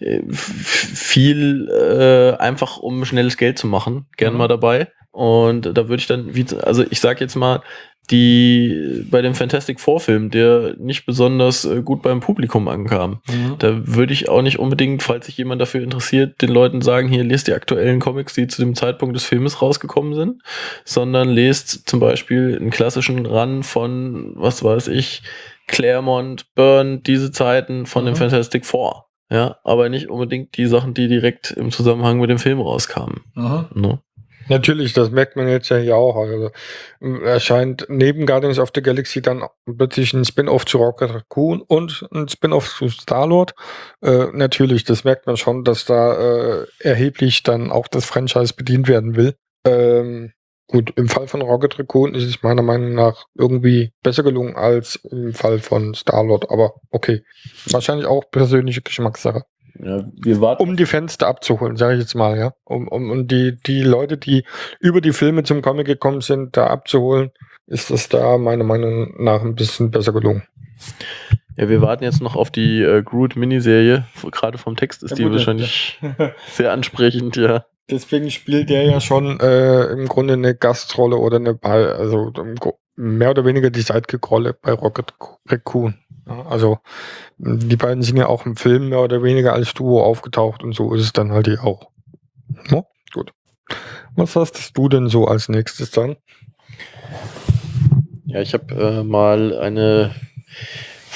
äh, viel äh, einfach um schnelles Geld zu machen, gern Mhm. mal dabei. Und da würde ich dann, wie, also ich sag jetzt mal, die bei dem Fantastic Four Film, der nicht besonders äh, gut beim Publikum ankam. Da würde ich auch nicht unbedingt, falls sich jemand dafür interessiert, den Leuten sagen, hier lest die aktuellen Comics, die zu dem Zeitpunkt des Filmes rausgekommen sind, sondern lest zum Beispiel einen klassischen Run von, was weiß ich, Claremont, Byrne, diese Zeiten von dem Mhm. Fantastic Four. Ja, aber nicht unbedingt die Sachen, die direkt im Zusammenhang mit dem Film rauskamen. Ne? Natürlich, das merkt man jetzt ja hier auch. Also, erscheint neben Guardians of the Galaxy dann plötzlich ein Spin-off zu Rocket Raccoon und ein Spin-off zu Star-Lord. Äh, natürlich, das merkt man schon, dass da äh, erheblich dann auch das Franchise bedient werden will. Ähm, gut, im Fall von Rocket Raccoon ist es meiner Meinung nach irgendwie besser gelungen als im Fall von Star-Lord, aber okay. Wahrscheinlich auch persönliche Geschmackssache Ja, wir warten. um die Fenster abzuholen, sage ich jetzt mal, ja. Um, um, um die, die Leute, die über die Filme zum Comic gekommen sind, da abzuholen, ist das da meiner Meinung nach ein bisschen besser gelungen. Ja, wir warten jetzt noch auf die äh, Groot-Miniserie. Gerade vom Text ist Ja, die gut, wahrscheinlich sehr ansprechend, ja. Deswegen spielt der ja schon äh, im Grunde eine Gastrolle oder eine Ball, also mehr oder weniger die Sidekick-Rolle bei Rocket Raccoon. Ja, also die beiden sind ja auch im Film mehr oder weniger als Duo aufgetaucht und so ist es dann halt hier auch. Ja, gut. Was hast du denn so als nächstes dann? Ja, ich habe äh, mal eine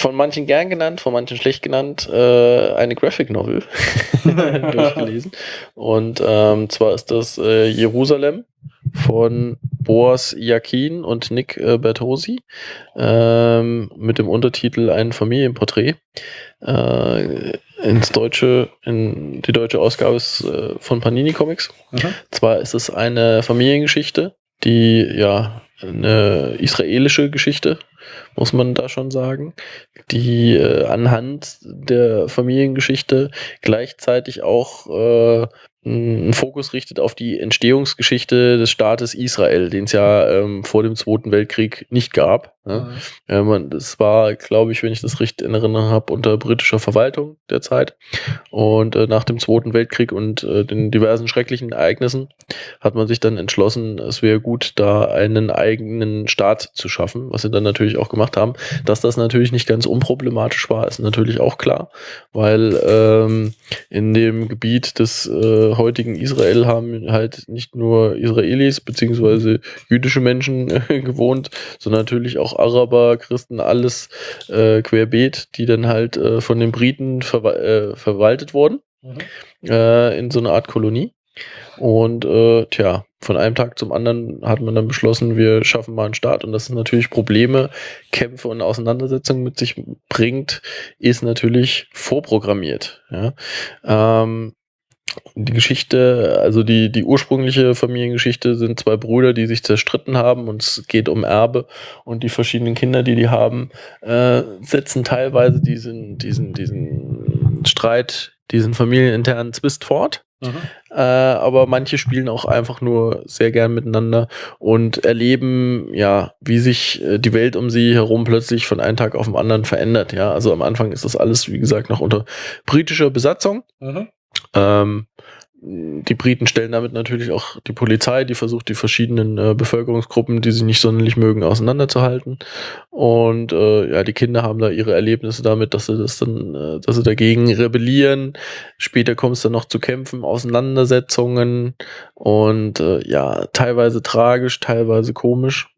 von manchen gern genannt, von manchen schlecht genannt, äh, eine Graphic Novel durchgelesen. Und ähm, zwar ist das äh, Jerusalem von Boas Yakin und Nick äh, Bertosi ähm, mit dem Untertitel Ein Familienporträt. Äh, ins Deutsche, in die deutsche Ausgabe ist äh, von Panini Comics. Zwar ist es eine Familiengeschichte, die ja eine israelische Geschichte, muss man da schon sagen, die äh, anhand der Familiengeschichte gleichzeitig auch äh, einen Fokus richtet auf die Entstehungsgeschichte des Staates Israel, den es ja ähm, vor dem Zweiten Weltkrieg nicht gab. Ne? Ja, man, das war, glaube ich, wenn ich das richtig in Erinnerung habe, unter britischer Verwaltung der Zeit. Und äh, nach dem Zweiten Weltkrieg und äh, den diversen schrecklichen Ereignissen hat man sich dann entschlossen, es wäre gut, da einen eigenen Staat zu schaffen, was sie dann natürlich auch gemacht haben. Dass das natürlich nicht ganz unproblematisch war, ist natürlich auch klar, weil ähm, in dem Gebiet des äh, heutigen Israel haben halt nicht nur Israelis beziehungsweise jüdische Menschen äh, gewohnt, sondern natürlich auch Araber, Christen, alles äh, querbeet, die dann halt äh, von den Briten verwa äh, verwaltet wurden äh, in so eine Art Kolonie. Und äh, tja, von einem Tag zum anderen hat man dann beschlossen, wir schaffen mal einen Staat. Und das sind natürlich Probleme, Kämpfe und Auseinandersetzungen mit sich bringt, ist natürlich vorprogrammiert. Ja. Ähm, die Geschichte, also die, die ursprüngliche Familiengeschichte sind zwei Brüder, die sich zerstritten haben und es geht um Erbe und die verschiedenen Kinder, die die haben, äh, setzen teilweise diesen, diesen, diesen Streit, diesen familieninternen Zwist fort. Äh, aber manche spielen auch einfach nur sehr gern miteinander und erleben, ja, wie sich äh, die Welt um sie herum plötzlich von einem Tag auf den anderen verändert. Ja, also am Anfang ist das alles, wie gesagt, noch unter britischer Besatzung. Ähm, die Briten stellen damit natürlich auch die Polizei, die versucht, die verschiedenen äh, Bevölkerungsgruppen, die sie nicht sonderlich mögen, auseinanderzuhalten. Und äh, ja, die Kinder haben da ihre Erlebnisse damit, dass sie das dann, äh, dass sie dagegen rebellieren. Später kommt es dann noch zu Kämpfen, Auseinandersetzungen und äh, ja, teilweise tragisch, teilweise komisch.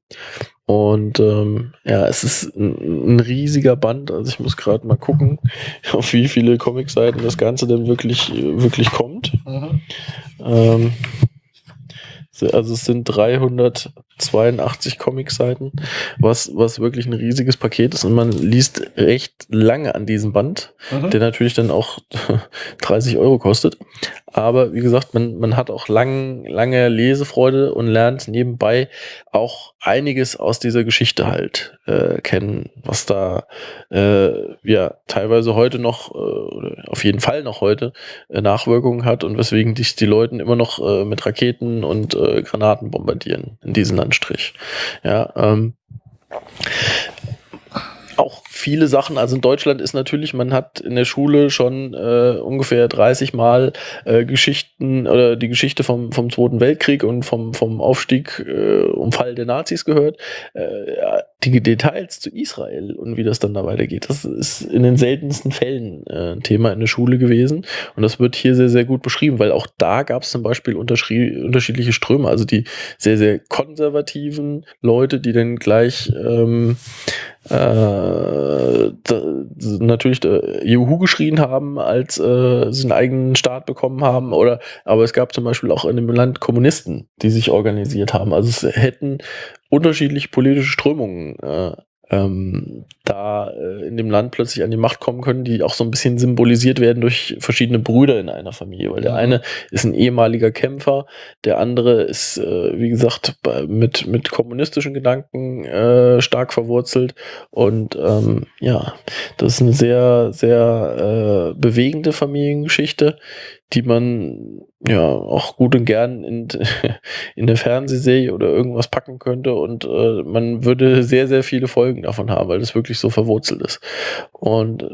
Und ähm, ja, es ist ein, ein riesiger Band. Also ich muss gerade mal gucken, auf wie viele Comicseiten das Ganze denn wirklich, wirklich kommt. Ähm, so, also es sind 382 Comicseiten, was, was wirklich ein riesiges Paket ist und man liest recht lange an diesem Band, der natürlich dann auch 30 Euro kostet. Aber wie gesagt, man, man hat auch lang, lange Lesefreude und lernt nebenbei auch einiges aus dieser Geschichte halt äh, kennen, was da äh, ja teilweise heute noch, äh, oder auf jeden Fall noch heute, äh, Nachwirkungen hat und weswegen dich die Leuten immer noch äh, mit Raketen und äh, Granaten bombardieren in diesem Landstrich. Ja, ähm, auch viele Sachen, also in Deutschland ist natürlich, man hat in der Schule schon äh, ungefähr 30 Mal äh, Geschichten oder die Geschichte vom, vom Zweiten Weltkrieg und vom, vom Aufstieg äh, und Fall der Nazis gehört. Äh, die Details zu Israel und wie das dann da weitergeht, das ist in den seltensten Fällen äh, ein Thema in der Schule gewesen. Und das wird hier sehr, sehr gut beschrieben, weil auch da gab es zum Beispiel unterschiedliche Ströme, also die sehr, sehr konservativen Leute, die dann gleich ähm, äh, da, natürlich äh, Juhu geschrien haben, als äh, sie einen eigenen Staat bekommen haben. Oder aber es gab zum Beispiel auch in dem Land Kommunisten, die sich organisiert haben. Also es hätten unterschiedliche politische Strömungen äh, ähm, da äh, in dem Land plötzlich an die Macht kommen können, die auch so ein bisschen symbolisiert werden durch verschiedene Brüder in einer Familie. Weil der eine ist ein ehemaliger Kämpfer, der andere ist, äh, wie gesagt, mit, mit kommunistischen Gedanken äh, stark verwurzelt. Und ähm, ja, das ist eine sehr, sehr äh, bewegende Familiengeschichte, die man ja auch gut und gern in, in eine Fernsehserie oder irgendwas packen könnte und äh, man würde sehr, sehr viele Folgen davon haben, weil das wirklich so verwurzelt ist. Und äh,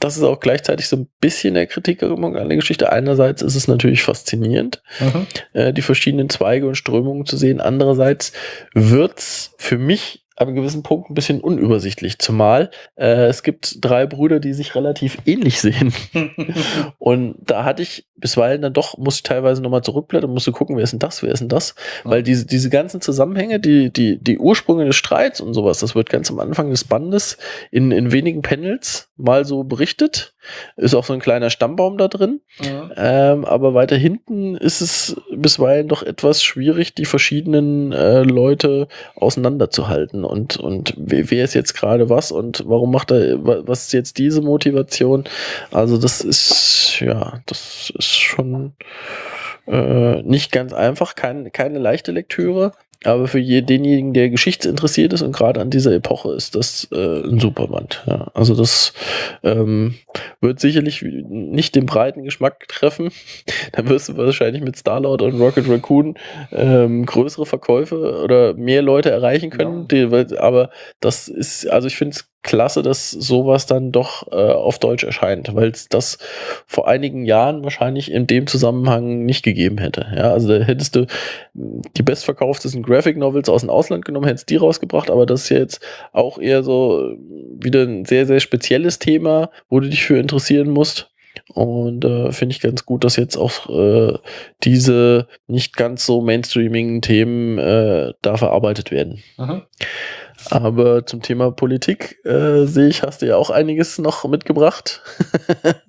das ist auch gleichzeitig so ein bisschen der Kritik an der Geschichte. Einerseits ist es natürlich faszinierend, Mhm. äh, die verschiedenen Zweige und Strömungen zu sehen. Andererseits wird's für mich einem gewissen Punkt ein bisschen unübersichtlich, zumal äh, es gibt drei Brüder, die sich relativ ähnlich sehen. Und da hatte ich bisweilen dann doch, musste ich teilweise nochmal zurückblättern, musste gucken, wer ist denn das, wer ist denn das? Weil diese, diese ganzen Zusammenhänge, die, die, die Ursprünge des Streits und sowas, das wird ganz am Anfang des Bandes in, in wenigen Panels mal so berichtet. Ist auch so ein kleiner Stammbaum da drin. Ähm, aber weiter hinten ist es bisweilen doch etwas schwierig, die verschiedenen äh, Leute auseinanderzuhalten und, und wer, ist jetzt gerade was und warum macht er, wa- was ist jetzt diese Motivation? Also das ist, ja, das ist schon äh, nicht ganz einfach, kein, keine leichte Lektüre. Aber für je, denjenigen, der geschichtsinteressiert ist und gerade an dieser Epoche ist das äh, ein Superband. Ja. Also das ähm, wird sicherlich nicht den breiten Geschmack treffen. Da wirst du wahrscheinlich mit Starlord und Rocket Raccoon ähm, größere Verkäufe oder mehr Leute erreichen können. Die, weil- aber das ist, also ich finde es klasse, dass sowas dann doch äh, auf Deutsch erscheint, weil es das vor einigen Jahren wahrscheinlich in dem Zusammenhang nicht gegeben hätte. Ja, also da hättest du die bestverkauftesten Graphic Novels aus dem Ausland genommen, hättest die rausgebracht, aber das ist jetzt auch eher so wieder ein sehr, sehr spezielles Thema, wo du dich für interessieren musst. Und äh, finde ich ganz gut, dass jetzt auch äh, diese nicht ganz so mainstreamigen Themen äh, da verarbeitet werden. Mhm. Aber zum Thema Politik äh, sehe ich, hast du ja auch einiges noch mitgebracht.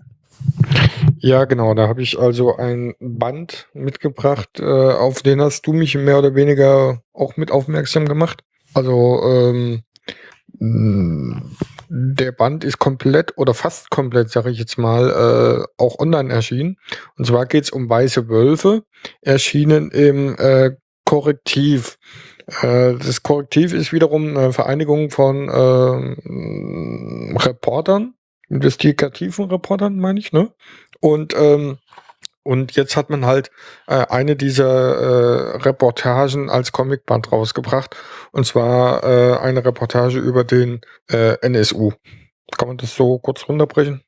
Ja, genau. Da habe ich also ein Band mitgebracht, äh, auf den hast du mich mehr oder weniger auch mit aufmerksam gemacht. Also ähm, mh, der Band ist komplett oder fast komplett, sage ich jetzt mal, äh, auch online erschienen. Und zwar geht's um Weiße Wölfe, erschienen im äh, Korrektiv. Äh, das Korrektiv ist wiederum eine Vereinigung von ähm, Reportern, investigativen Reportern, meine ich, ne? Und, ähm, und jetzt hat man halt äh, eine dieser äh, Reportagen als Comicband rausgebracht. Und zwar äh, eine Reportage über den äh, NSU. Kann man das so kurz runterbrechen?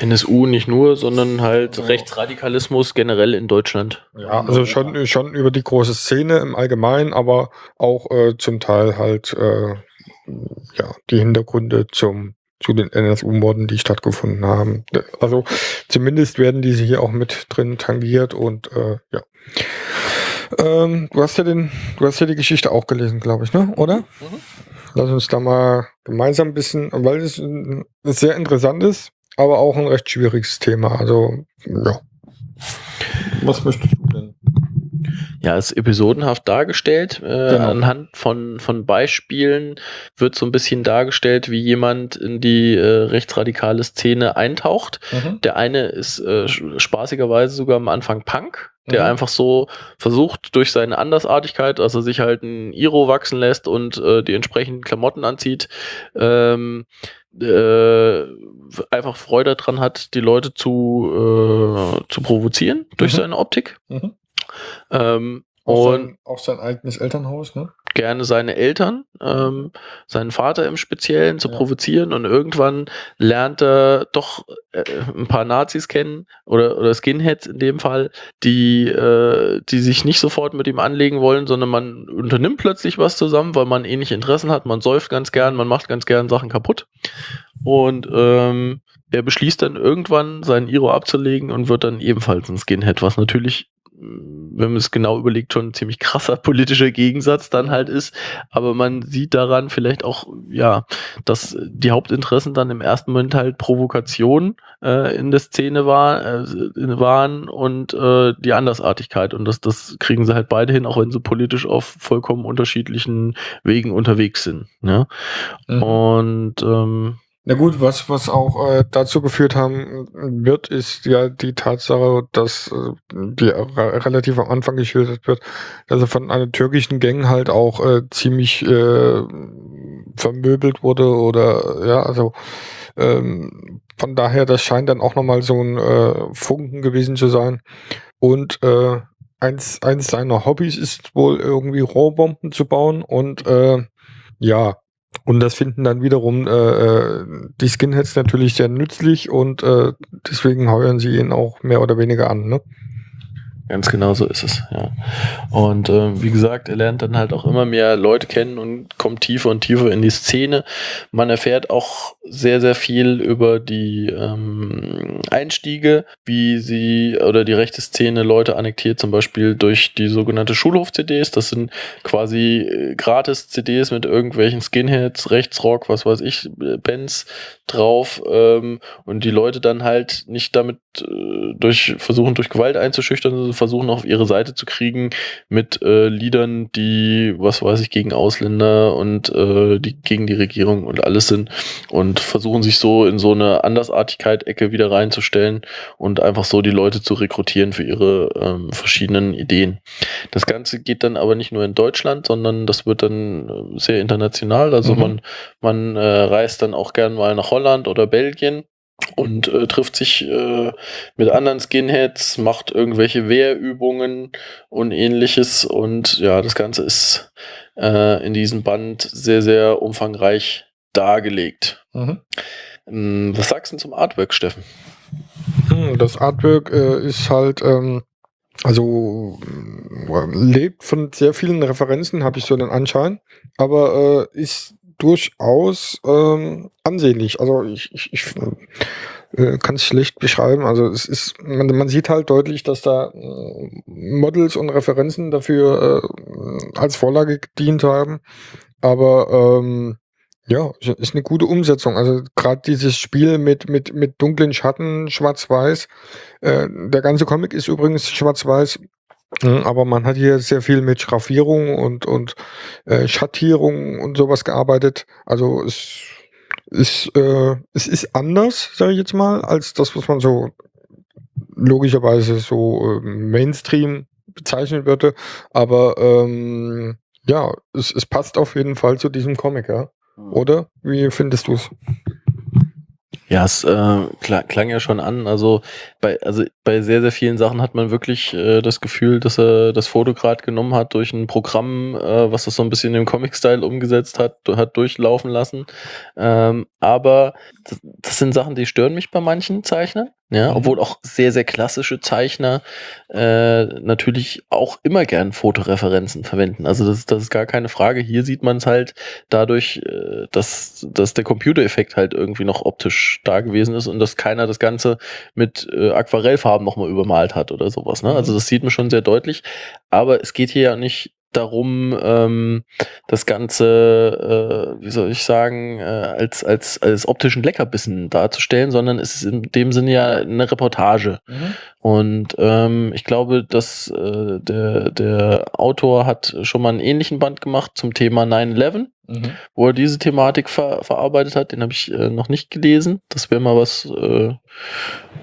NSU nicht nur, sondern halt Rechtsradikalismus generell in Deutschland. Ja, also schon, schon über die große Szene im Allgemeinen, aber auch äh, zum Teil halt äh, ja, die Hintergründe zum zu den NSU-Morden, die stattgefunden haben. Also zumindest werden diese hier auch mit drin tangiert und äh, ja. Ähm, du hast ja den, du hast ja die Geschichte auch gelesen, glaube ich, ne? Oder? Lass uns da mal gemeinsam ein bisschen, weil es sehr interessant ist, aber auch ein recht schwieriges Thema. Also, ja. Was möchtest du denn? Ja, ist episodenhaft dargestellt. Äh, Genau. Anhand von, von Beispielen wird so ein bisschen dargestellt, wie jemand in die äh, rechtsradikale Szene eintaucht. Der eine ist äh, spaßigerweise sogar am Anfang Punk, der Mhm. einfach so versucht, durch seine Andersartigkeit, dass er sich halt ein Iro wachsen lässt und äh, die entsprechenden Klamotten anzieht, ähm, äh, einfach Freude daran hat, die Leute zu, äh, zu provozieren durch Mhm. seine Optik. Mhm. Ähm, Auch und sein, auch sein eigenes Elternhaus, ne? Gerne seine Eltern, ähm, seinen Vater im Speziellen zu Ja. provozieren und irgendwann lernt er doch äh, ein paar Nazis kennen oder, oder Skinheads in dem Fall, die, äh, die sich nicht sofort mit ihm anlegen wollen, sondern man unternimmt plötzlich was zusammen, weil man ähnliche Interessen hat, man säuft ganz gern, man macht ganz gern Sachen kaputt. Und ähm, er beschließt dann irgendwann seinen Iro abzulegen und wird dann ebenfalls ein Skinhead, was natürlich wenn man es genau überlegt, schon ein ziemlich krasser politischer Gegensatz dann halt ist. Aber man sieht daran vielleicht auch, ja, dass die Hauptinteressen dann im ersten Moment halt Provokation äh, in der Szene war, äh, waren und äh, die Andersartigkeit. Und das, das kriegen sie halt beide hin, auch wenn sie politisch auf vollkommen unterschiedlichen Wegen unterwegs sind. Ja? Mhm. Und ähm, Na gut, was, was auch äh, dazu geführt haben wird, ist ja die Tatsache, dass äh, die re relativ am Anfang geschildert wird, dass er von einer türkischen Gang halt auch äh, ziemlich äh, vermöbelt wurde oder ja, also ähm, von daher, das scheint dann auch nochmal so ein äh, Funken gewesen zu sein. Und äh, eins, eins seiner Hobbys ist wohl irgendwie Rohrbomben zu bauen und äh, ja, und das finden dann wiederum äh, äh, die Skinheads natürlich sehr nützlich und äh, deswegen heuern sie ihn auch mehr oder weniger an. Ne? Ganz genau so ist es, ja. Und äh, wie gesagt, er lernt dann halt auch immer mehr Leute kennen und kommt tiefer und tiefer in die Szene. Man erfährt auch sehr, sehr viel über die ähm, Einstiege, wie sie oder die rechte Szene Leute annektiert, zum Beispiel durch die sogenannte Schulhof-CDs. Das sind quasi äh, Gratis-CDs mit irgendwelchen Skinheads, Rechtsrock, was weiß ich, äh, Bands drauf ähm, und die Leute dann halt nicht damit äh, durch versuchen durch Gewalt einzuschüchtern, versuchen auf ihre Seite zu kriegen mit äh, Liedern, die was weiß ich gegen Ausländer und äh, die gegen die Regierung und alles sind und versuchen sich so in so eine Andersartigkeit Ecke wieder reinzustellen und einfach so die Leute zu rekrutieren für ihre ähm, verschiedenen Ideen. Das Ganze geht dann aber nicht nur in Deutschland, sondern das wird dann äh, sehr international. Also Mhm. man man äh, reist dann auch gern mal nach Holland oder Belgien und äh, trifft sich äh, mit anderen Skinheads, macht irgendwelche Wehrübungen und ähnliches. Und ja, das Ganze ist äh, in diesem Band sehr, sehr umfangreich dargelegt. Ähm, Was sagst du denn zum Artwork, Steffen? Hm, Das Artwork äh, ist halt, ähm, also lebt von sehr vielen Referenzen, habe ich so den Anschein, aber äh, ist durchaus ähm, ansehnlich. Also ich, ich, ich äh, kann es schlecht beschreiben. Also es ist, man, man sieht halt deutlich, dass da äh, Models und Referenzen dafür äh, als Vorlage gedient haben. Aber ähm, ja, ist- eine gute Umsetzung. Also gerade dieses Spiel mit, mit, mit dunklen Schatten, schwarz-weiß. Äh, der ganze Comic ist übrigens schwarz-weiß. Mhm, Aber man hat hier sehr viel mit Schraffierung und, und äh, Schattierung und sowas gearbeitet. Also es ist, äh, es ist anders, sage ich jetzt mal, als das, was man so logischerweise so äh, Mainstream bezeichnen würde. Aber ähm, ja, es, es passt auf jeden Fall zu diesem Comic, ja. Oder? Wie findest du es? Ja, es äh, klang, klang ja schon an. Also bei, also bei sehr, sehr vielen Sachen hat man wirklich äh, das Gefühl, dass er das Foto gerade genommen hat durch ein Programm, äh, was das so ein bisschen im Comic-Style umgesetzt hat, hat durchlaufen lassen. Ähm, aber das, das sind Sachen, die stören mich bei manchen Zeichnern. Ja, Mhm. obwohl auch sehr, sehr klassische Zeichner äh, natürlich auch immer gern Fotoreferenzen verwenden. Also das, das ist gar keine Frage. Hier sieht man es halt dadurch, äh, dass, dass der Computereffekt halt irgendwie noch optisch da gewesen ist und dass keiner das Ganze mit äh, Aquarellfarben nochmal übermalt hat oder sowas. Ne? Also das sieht man schon sehr deutlich. Aber es geht hier ja nicht darum, ähm, das Ganze, äh, wie soll ich sagen, äh, als, als, als optischen Leckerbissen darzustellen, sondern es ist in dem Sinne ja eine Reportage. Und ähm, ich glaube, dass äh, der, der Autor hat schon mal einen ähnlichen Band gemacht zum Thema 9-11 wo er diese Thematik ver verarbeitet hat. Den habe ich äh, noch nicht gelesen. Das wäre mal was, äh,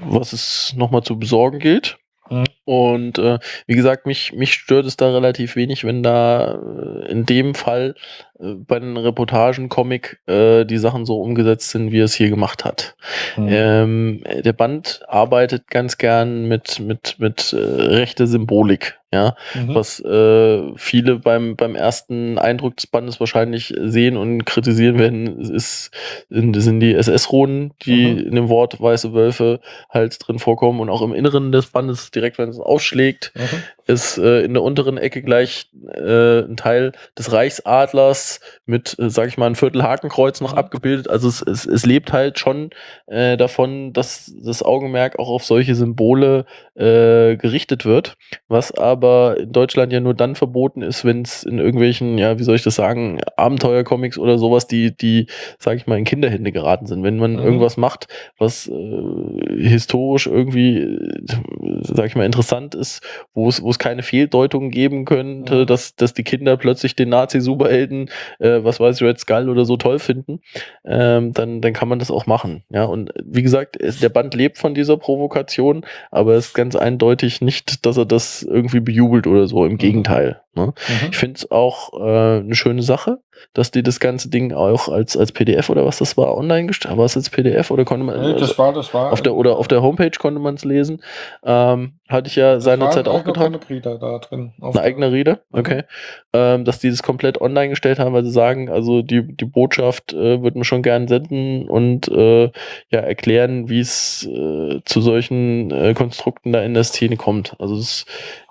was es nochmal zu besorgen gilt. Mhm. Und äh, wie gesagt, mich, mich stört es da relativ wenig, wenn da äh, in dem Fall äh, bei den Reportagen, Comic, äh, die Sachen so umgesetzt sind, wie er es hier gemacht hat. Ähm, der Band arbeitet ganz gern mit, mit, mit äh, rechter Symbolik. Ja, Mhm. was äh, viele beim, beim ersten Eindruck des Bandes wahrscheinlich sehen und kritisieren werden, ist, sind, sind die SS-Runen, die Mhm. in dem Wort weiße Wölfe halt drin vorkommen und auch im Inneren des Bandes, direkt wenn es aufschlägt, Mhm. Ist äh, in der unteren Ecke gleich äh, ein Teil des Reichsadlers mit, äh, sag ich mal, ein Viertel Hakenkreuz noch Mhm. abgebildet. Also es, es, es lebt halt schon äh, davon, dass das Augenmerk auch auf solche Symbole äh, gerichtet wird, was aber in Deutschland ja nur dann verboten ist, wenn es in irgendwelchen, ja, wie soll ich das sagen, Abenteuercomics oder sowas, die, die, sag ich mal, in Kinderhände geraten sind. Wenn man Mhm. irgendwas macht, was äh, historisch irgendwie, äh, sag ich mal, interessant ist, wo es, wo es keine Fehldeutungen geben könnte, Mhm. dass, dass die Kinder plötzlich den Nazi-Superhelden, äh, was weiß ich, Red Skull oder so toll finden, ähm, dann, dann kann man das auch machen. Ja, und wie gesagt, es, der Band lebt von dieser Provokation, aber es ist ganz eindeutig nicht, dass er das irgendwie bejubelt oder so. Im Gegenteil. Ne? Mhm. Ich finde es auch äh, eine schöne Sache, dass die das ganze Ding auch als, als PDF oder was das war, online gestellt. War es als PDF oder konnte man Nee, das war, das war. auf der oder auf der Homepage konnte man es lesen. Ähm, hatte ich ja seinerzeit ein auch getan. Comic-Reader da drin. Eine eigene Rede, okay. Ähm, dass die das komplett online gestellt haben, weil sie sagen, also die, die Botschaft äh, würden wir schon gern senden und äh, ja erklären, wie es äh, zu solchen äh, Konstrukten da in der Szene kommt. Also es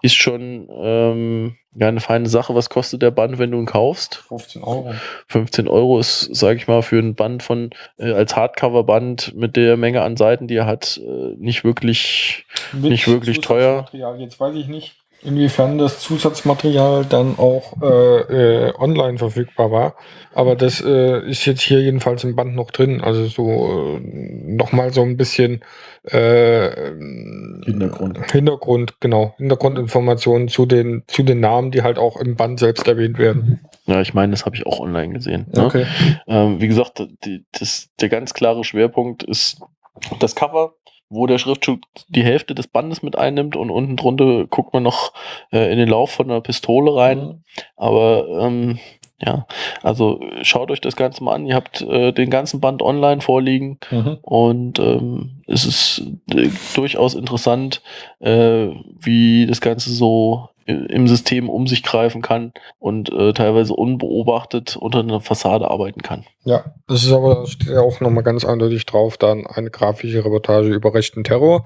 ist schon ähm, ja eine feine Sache. Was kostet der Band, wenn du ihn kaufst? 15 Euro. 15 Euro ist, sage ich mal, für ein Band von äh, als Hardcover-Band mit der Menge an Seiten, die er hat, äh, nicht wirklich Mit Nicht wirklich teuer. Jetzt weiß ich nicht, inwiefern das Zusatzmaterial dann auch äh, äh, online verfügbar war. Aber das äh, ist jetzt hier jedenfalls im Band noch drin. Also so äh, nochmal so ein bisschen äh, Hintergrund. Hintergrund, genau. Hintergrundinformationen zu den, zu den Namen, die halt auch im Band selbst erwähnt werden. Ja, ich meine, das habe ich auch online gesehen. Ne? Okay. Ähm, wie gesagt, die, das, der ganz klare Schwerpunkt ist das Cover, wo der Schriftzug die Hälfte des Bandes mit einnimmt und unten drunter guckt man noch äh, in den Lauf von einer Pistole rein. Aber ähm, ja, also schaut euch das Ganze mal an. Ihr habt äh, den ganzen Band online vorliegen Mhm. und ähm, es ist äh, durchaus interessant, äh, wie das Ganze so im System um sich greifen kann und äh, teilweise unbeobachtet unter einer Fassade arbeiten kann. Ja, das ist aber da steht ja auch nochmal ganz eindeutig drauf, dann eine grafische Reportage über rechten Terror.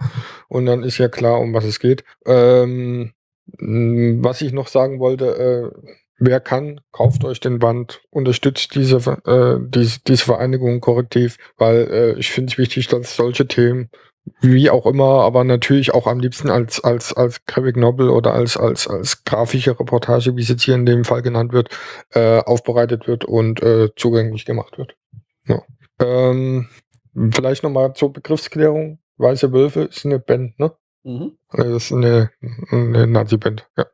Und dann ist ja klar, um was es geht. Ähm, was ich noch sagen wollte, äh, wer kann, kauft euch den Band, unterstützt diese, äh, diese, diese Vereinigung korrektiv, weil äh, ich finde es wichtig, dass solche Themen wie auch immer, aber natürlich auch am liebsten als, als, als Graphic Novel oder als, als, als grafische Reportage, wie es jetzt hier in dem Fall genannt wird, äh, aufbereitet wird und äh, zugänglich gemacht wird. Ja. Ähm, vielleicht nochmal zur Begriffsklärung. Weiße Wölfe ist eine Band, ne? Das ist eine, eine Nazi-Band, ja.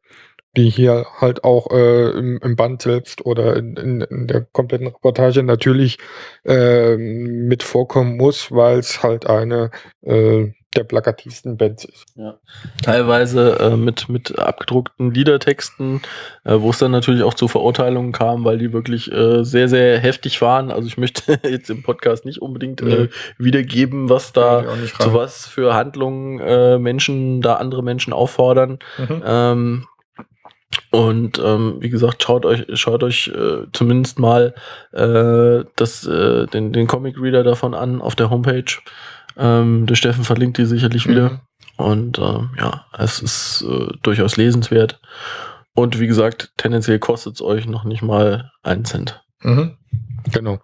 Die hier halt auch äh, im, im Band selbst oder in, in, in der kompletten Reportage natürlich äh, mit vorkommen muss, weil es halt eine äh, der plakativsten Bands ist. Teilweise äh, mit, mit abgedruckten Liedertexten, äh, wo es dann natürlich auch zu Verurteilungen kam, weil die wirklich äh, sehr, sehr heftig waren. Also ich möchte jetzt im Podcast nicht unbedingt Nee. wiedergeben, was da zu was für Handlungen Menschen da andere Menschen auffordern. Mhm. Ähm, und ähm, wie gesagt, schaut euch, schaut euch äh, zumindest mal äh, das, äh, den, den Comic Reader davon an auf der Homepage. Ähm, der Steffen verlinkt die sicherlich wieder. Mhm. Und ähm, ja, es ist äh, durchaus lesenswert. Und wie gesagt, tendenziell kostet es euch noch nicht mal einen Cent. Mhm. Genau.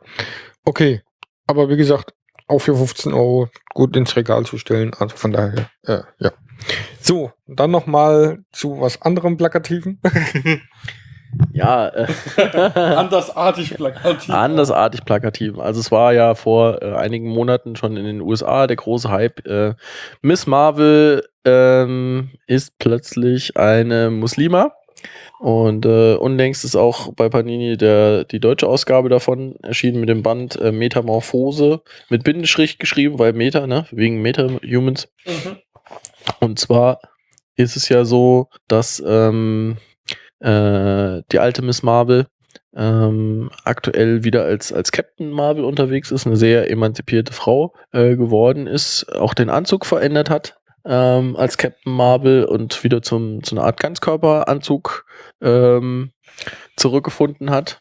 Okay. Aber wie gesagt, auch für 15 Euro gut ins Regal zu stellen. Also von daher, äh, ja. So, dann nochmal zu was anderem Plakativen. Ja, äh, Andersartig plakativ. andersartig plakativ. Also es war ja vor äh, einigen Monaten schon in den USA der große Hype. Äh, Miss Marvel ähm, ist plötzlich eine Muslima. Und äh, unlängst ist auch bei Panini der, die deutsche Ausgabe davon erschienen mit dem Band äh, Metamorphose mit Bindestrich geschrieben, weil Meta, ne, wegen Meta-Humans. Mhm. Und zwar ist es ja so, dass ähm, äh, die alte Miss Marvel ähm, aktuell wieder als, als Captain Marvel unterwegs ist, eine sehr emanzipierte Frau äh, geworden ist, auch den Anzug verändert hat. ähm, als Captain Marvel und wieder zum, zu einer Art Ganzkörperanzug ähm, zurückgefunden hat.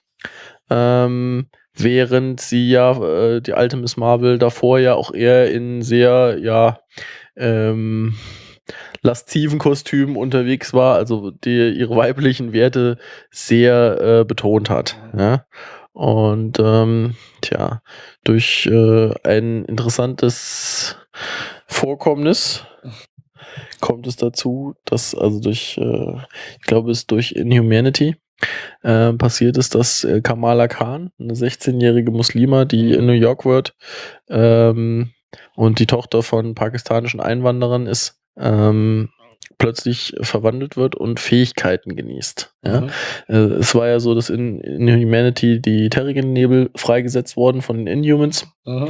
Ähm, während sie ja, äh, die alte Miss Marvel davor ja auch eher in sehr, ja, ähm, lasziven Kostümen unterwegs war, also die ihre weiblichen Werte sehr äh, betont hat. Ja? Und ähm, tja, durch äh, ein interessantes Vorkommnis kommt es dazu, dass also durch, äh, ich glaube, es durch Inhumanity äh, passiert ist, dass äh, Kamala Khan, eine 16-jährige Muslima, die in New York wird ähm, und die Tochter von pakistanischen Einwanderern ist, ähm, plötzlich verwandelt wird und Fähigkeiten genießt. Ja? Mhm. Äh, es war ja so, dass in, in Humanity die Terrigen-Nebel freigesetzt wurden von den Inhumans Mhm.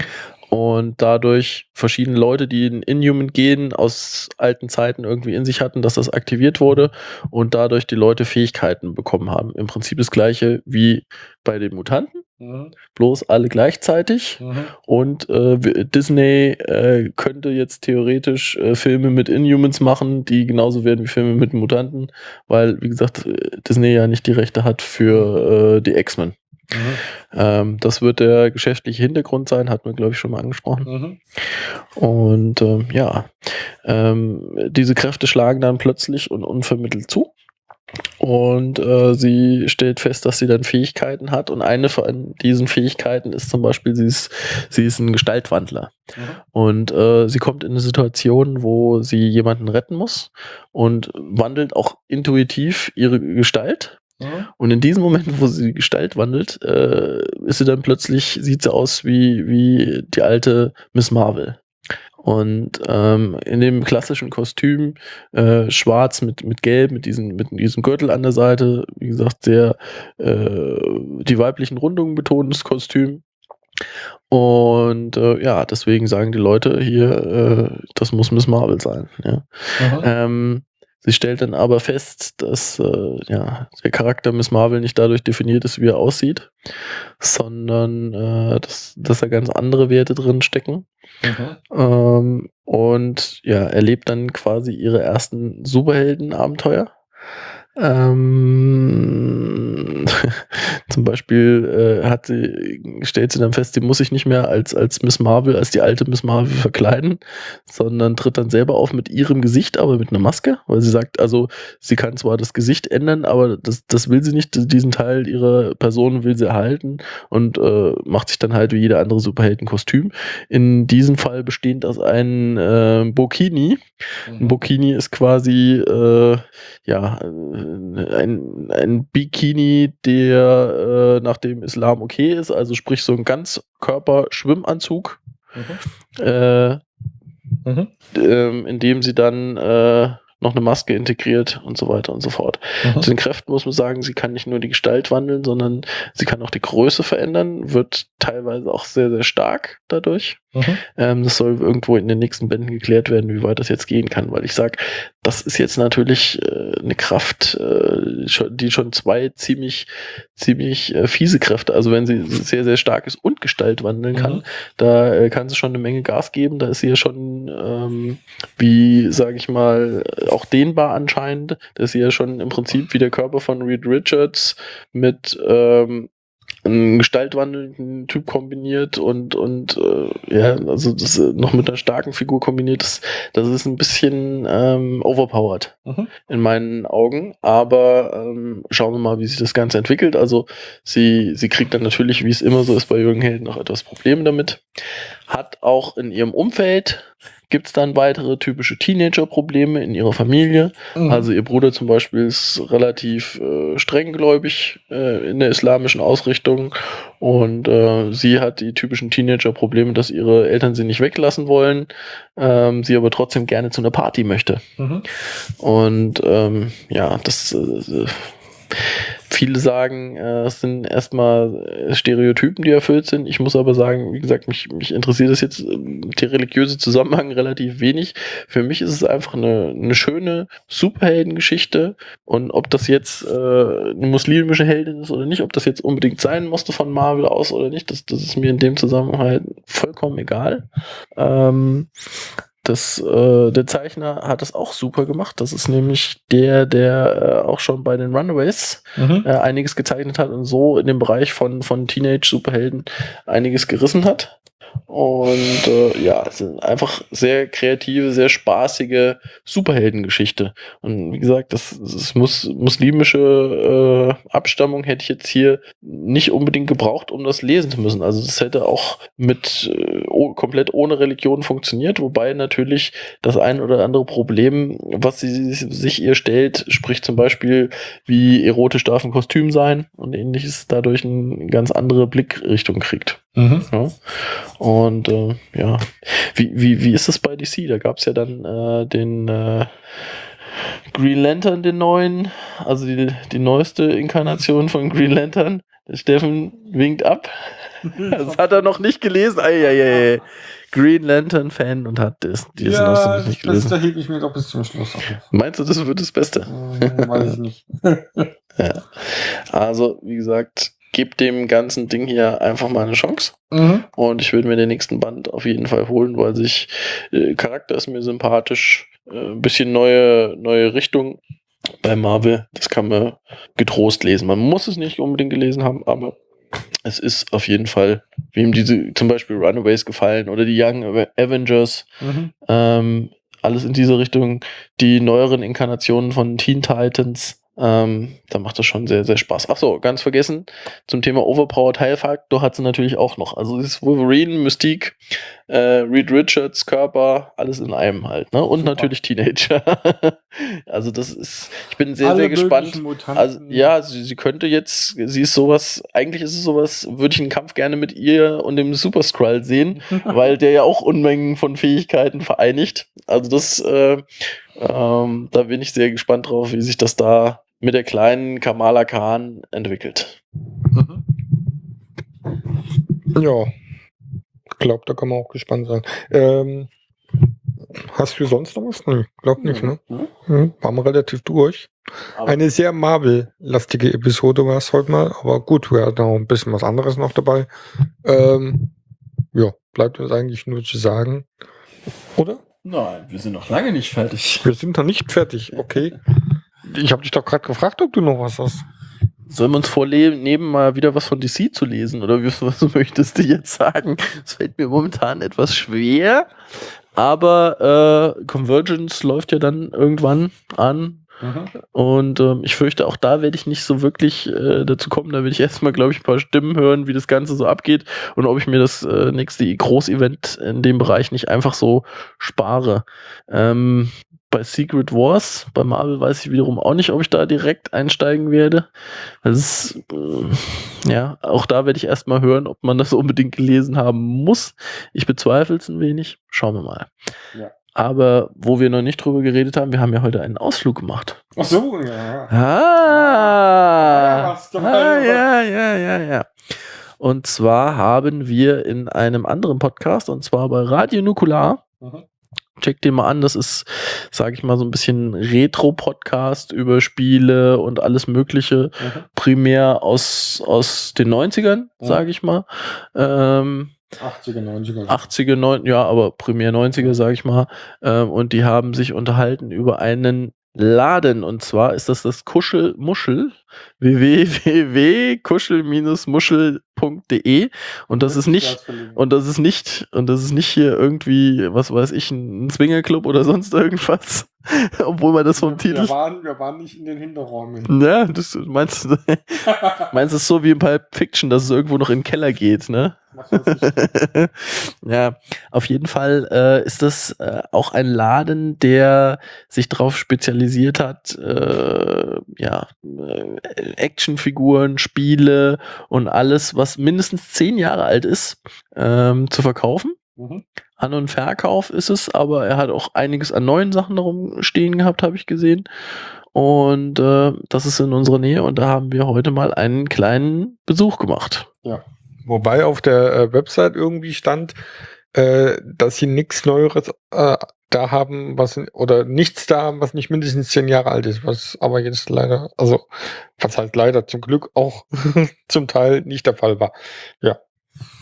und dadurch verschiedene Leute, die in Inhuman gehen, aus alten Zeiten irgendwie in sich hatten, dass das aktiviert wurde und dadurch die Leute Fähigkeiten bekommen haben. Im Prinzip das gleiche wie bei den Mutanten, Mhm. bloß alle gleichzeitig. Mhm. Und äh, Disney äh, könnte jetzt theoretisch äh, Filme mit Inhumans machen, die genauso werden wie Filme mit Mutanten, weil, wie gesagt, äh, Disney ja nicht die Rechte hat für äh, die X-Men. Mhm. Ähm, das wird der geschäftliche Hintergrund sein, hat man, glaube ich, schon mal angesprochen. Mhm. Und ähm, ja, ähm, diese Kräfte schlagen dann plötzlich und unvermittelt zu. Und äh, sie stellt fest, dass sie dann Fähigkeiten hat. Und eine von diesen Fähigkeiten ist zum Beispiel, sie ist, sie ist ein Gestaltwandler. Mhm. Und äh, sie kommt in eine Situation, wo sie jemanden retten muss und wandelt auch intuitiv ihre Gestalt. Mhm. Und in diesem Moment, wo sie die Gestalt wandelt, äh, ist sie dann plötzlich, sieht sie aus wie, wie die alte Miss Marvel. Und ähm, in dem klassischen Kostüm, äh, schwarz mit, mit gelb, mit, diesen, mit diesem Gürtel an der Seite, wie gesagt, sehr äh, die weiblichen Rundungen betonendes Kostüm. Und äh, ja, deswegen sagen die Leute hier, äh, das muss Miss Marvel sein. Ja. Ähm, sie stellt dann aber fest, dass äh, ja, der Charakter Miss Marvel nicht dadurch definiert ist, wie er aussieht, sondern äh, dass, dass da ganz andere Werte drin stecken. Mhm. Ähm, und ja, erlebt dann quasi ihre ersten Superhelden-Abenteuer. Ähm, zum Beispiel äh, hat sie, stellt sie dann fest, sie muss sich nicht mehr als, als Miss Marvel, als die alte Miss Marvel verkleiden, sondern tritt dann selber auf mit ihrem Gesicht, aber mit einer Maske, weil sie sagt, also sie kann zwar das Gesicht ändern, aber das, das will sie nicht, diesen Teil ihrer Person will sie erhalten und äh, macht sich dann halt wie jeder andere Superhelden-Kostüm. In diesem Fall bestehend aus einem äh, Burkini. Ein Burkini ist quasi äh, ja ein, ein Bikini, der äh, nach dem Islam okay ist, also sprich so ein Ganzkörper-Schwimmanzug, Mhm. äh, Mhm. ähm, in dem sie dann äh, noch eine Maske integriert und so weiter und so fort. Mhm. Zu den Kräften muss man sagen, sie kann nicht nur die Gestalt wandeln, sondern sie kann auch die Größe verändern, wird teilweise auch sehr, sehr stark dadurch. Mhm. Ähm, das soll irgendwo in den nächsten Bänden geklärt werden, wie weit das jetzt gehen kann, weil ich sag, das ist jetzt natürlich äh, eine Kraft, äh, die schon zwei ziemlich, ziemlich äh, fiese Kräfte, also wenn sie sehr, sehr stark ist und Gestalt wandeln kann, Mhm. da äh, kann sie schon eine Menge Gas geben, da ist sie ja schon, ähm, wie, sage ich mal, auch dehnbar anscheinend, da ist sie ja schon im Prinzip wie der Körper von Reed Richards mit ähm, einen gestaltwandelnden Typ kombiniert und und äh, ja, also das äh, noch mit einer starken Figur kombiniert, das, das ist ein bisschen ähm, overpowered Mhm. in meinen Augen. Aber ähm, schauen wir mal, wie sich das Ganze entwickelt. Also sie, sie kriegt dann natürlich, wie es immer so ist bei jungen Helden, noch etwas Probleme damit. Hat auch in ihrem Umfeld gibt es dann weitere typische Teenager-Probleme in ihrer Familie. Mhm. Also ihr Bruder zum Beispiel ist relativ äh, strenggläubig äh, in der islamischen Ausrichtung und äh, sie hat die typischen Teenager-Probleme, dass ihre Eltern sie nicht weglassen wollen, ähm, sie aber trotzdem gerne zu einer Party möchte. Mhm. Und ähm, ja, das äh, viele sagen, äh, es sind erstmal äh, Stereotypen, die erfüllt sind. Ich muss aber sagen, wie gesagt, mich, mich interessiert das jetzt ähm, der religiöse Zusammenhang relativ wenig. Für mich ist es einfach eine, eine schöne Superheldengeschichte. Und ob das jetzt äh, eine muslimische Heldin ist oder nicht, ob das jetzt unbedingt sein musste von Marvel aus oder nicht, das, das ist mir in dem Zusammenhang vollkommen egal. Ähm, Das, äh, der Zeichner hat das auch super gemacht. Das ist nämlich der, der äh, auch schon bei den Runaways Mhm. äh, einiges gezeichnet hat und so in dem Bereich von, von Teenage-Superhelden einiges gerissen hat. Und äh, ja, es sind einfach sehr kreative, sehr spaßige Superheldengeschichte. Und wie gesagt, das, das muss, muslimische äh, Abstammung hätte ich jetzt hier nicht unbedingt gebraucht, um das lesen zu müssen. Also das hätte auch mit äh, komplett ohne Religion funktioniert, wobei natürlich das ein oder andere Problem, was sie sich ihr stellt, sprich zum Beispiel, wie erotisch darf ein Kostüm sein und ähnliches, dadurch eine ganz andere Blickrichtung kriegt. Mhm. Ja. Und äh, ja, wie, wie, wie ist das bei DC? Da gab es ja dann äh, den äh, Green Lantern, den neuen, also die, die neueste Inkarnation von Green Lantern. Der Steffen winkt ab. Das hat er noch nicht gelesen. Eieiei. Green Lantern Fan und hat das, die ja, Ja, nicht das gelesen. Beste hebe ich mir doch bis zum Schluss auf. Meinst du, das wird das Beste? Hm, Weiß ich nicht. Ja. Also, wie gesagt, gebt dem ganzen Ding hier einfach mal eine Chance. Mhm. Und ich würde mir den nächsten Band auf jeden Fall holen, weil sich äh, Charakter ist mir sympathisch, äh, ein bisschen neue, neue Richtung bei Marvel. Das kann man getrost lesen. Man muss es nicht unbedingt gelesen haben, aber es ist auf jeden Fall, wem diese zum Beispiel Runaways gefallen oder die Young Ave- Avengers, Mhm. ähm, alles in diese Richtung, die neueren Inkarnationen von Teen Titans. Ähm, da macht das schon sehr, sehr Spaß. Ach so, ganz vergessen, zum Thema Overpowered Heilfaktor hat sie natürlich auch noch. Also dieses Wolverine, Mystique, äh, Reed Richards, Körper, alles in einem halt. Ne? Und Super. natürlich Teenager. also das ist, ich bin sehr, Alle sehr gespannt. möglichen Mutanten. Also ja, sie, sie könnte jetzt, sie ist sowas, eigentlich ist es sowas, würde ich einen Kampf gerne mit ihr und dem Super Skrull sehen, weil der ja auch Unmengen von Fähigkeiten vereinigt. Also das, äh, ähm, da bin ich sehr gespannt drauf, wie sich das da mit der kleinen Kamala Khan entwickelt. Mhm. Ja. Ich glaube, da kann man auch gespannt sein. Ähm, hast du sonst noch was? Nee, glaub nicht, ne? Mhm. Waren wir relativ durch. Aber- Eine sehr Marvel-lastige Episode war es heute mal, aber gut, wir hatten auch ein bisschen was anderes noch dabei. Ähm, ja, bleibt uns eigentlich nur zu sagen. Oder? Nein, wir sind noch lange nicht fertig. Wir sind noch nicht fertig, okay. Ich habe dich doch gerade gefragt, ob du noch was hast. Sollen wir uns vornehmen, mal wieder was von DC zu lesen? Oder was, was möchtest du jetzt sagen? Es fällt mir momentan etwas schwer. Aber äh, Convergence läuft ja dann irgendwann an. Und ähm, ich fürchte, auch da werde ich nicht so wirklich äh, dazu kommen. Da werde ich erstmal, glaube ich, ein paar Stimmen hören, wie das Ganze so abgeht und ob ich mir das äh, nächste Großevent in dem Bereich nicht einfach so spare. Ähm, bei Secret Wars, bei Marvel weiß ich wiederum auch nicht, ob ich da direkt einsteigen werde. Das ist, äh, ja, auch da werde ich erstmal hören, ob man das unbedingt gelesen haben muss. Ich bezweifle es ein wenig. Schauen wir mal. Ja. Aber wo wir noch nicht drüber geredet haben, wir haben ja heute einen Ausflug gemacht. Ach so, ja. Ah, ah ja ja, ja, ja, ja. Und zwar haben wir in einem anderen Podcast, und zwar bei Radio Nukular, Mhm. Check den mal an, das ist, sage ich mal, so ein bisschen Retro-Podcast über Spiele und alles Mögliche, Mhm. primär aus, aus den 90ern, Mhm. sage ich mal. Ähm, 80er, 90er. 80er, 9, ja, aber primär 90er, sage ich mal. Ähm, und die haben sich unterhalten über einen Laden. Und zwar ist das das Kuschelmuschel, www.kuschel-muschel.de. Und das ist nicht, und das ist nicht, und das ist nicht hier irgendwie, was weiß ich, ein Swingerclub oder sonst irgendwas. Obwohl man das vom Titel. wir, waren, wir waren nicht in den Hinterräumen. Ja, das meinst du, meinst es so wie in Pulp Fiction, dass es irgendwo noch in den Keller geht, ne? Ja, auf jeden Fall äh, ist das äh, auch ein Laden, der sich darauf spezialisiert hat, äh, ja, äh, Actionfiguren, Spiele und alles, was mindestens zehn Jahre alt ist, ähm, zu verkaufen. Mhm. An- und Verkauf ist es, aber er hat auch einiges an neuen Sachen darum stehen gehabt, habe ich gesehen. Und äh, das ist in unserer Nähe und da haben wir heute mal einen kleinen Besuch gemacht. Wobei auf der äh, Website irgendwie stand, äh, dass sie nichts Neueres äh, da haben, was oder nichts da haben, was nicht mindestens zehn Jahre alt ist, was aber jetzt leider, also was halt leider zum Glück auch zum Teil nicht der Fall war. Ja,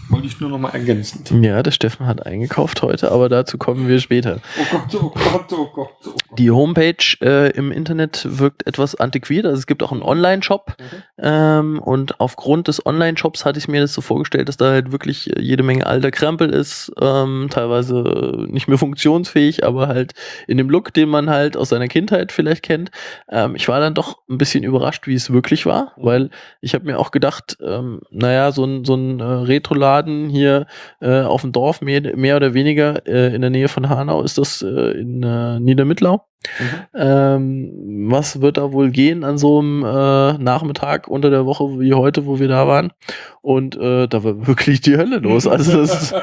Wollte ich nur noch mal ergänzen. Ja, der Steffen hat eingekauft heute, aber dazu kommen wir später. Oh Gott, oh Gott, oh Gott, oh Gott. Die Homepage äh, im Internet wirkt etwas antiquiert. Also es gibt auch einen Online-Shop. Ähm, und aufgrund des Online-Shops hatte ich mir das so vorgestellt, dass da halt wirklich jede Menge alter Krempel ist. Ähm, teilweise nicht mehr funktionsfähig, aber halt in dem Look, den man halt aus seiner Kindheit vielleicht kennt. Ähm, ich war dann doch ein bisschen überrascht, wie es wirklich war, weil ich habe mir auch gedacht, ähm, naja, so ein, so ein äh, Retro-Laden hier äh, auf dem Dorf, mehr, mehr oder weniger äh, in der Nähe von Hanau ist das äh, in äh, Niedermittlau. Ähm, was wird da wohl gehen an so einem äh, Nachmittag unter der Woche wie heute, wo wir da waren? Und äh, da war wirklich die Hölle los. Also das,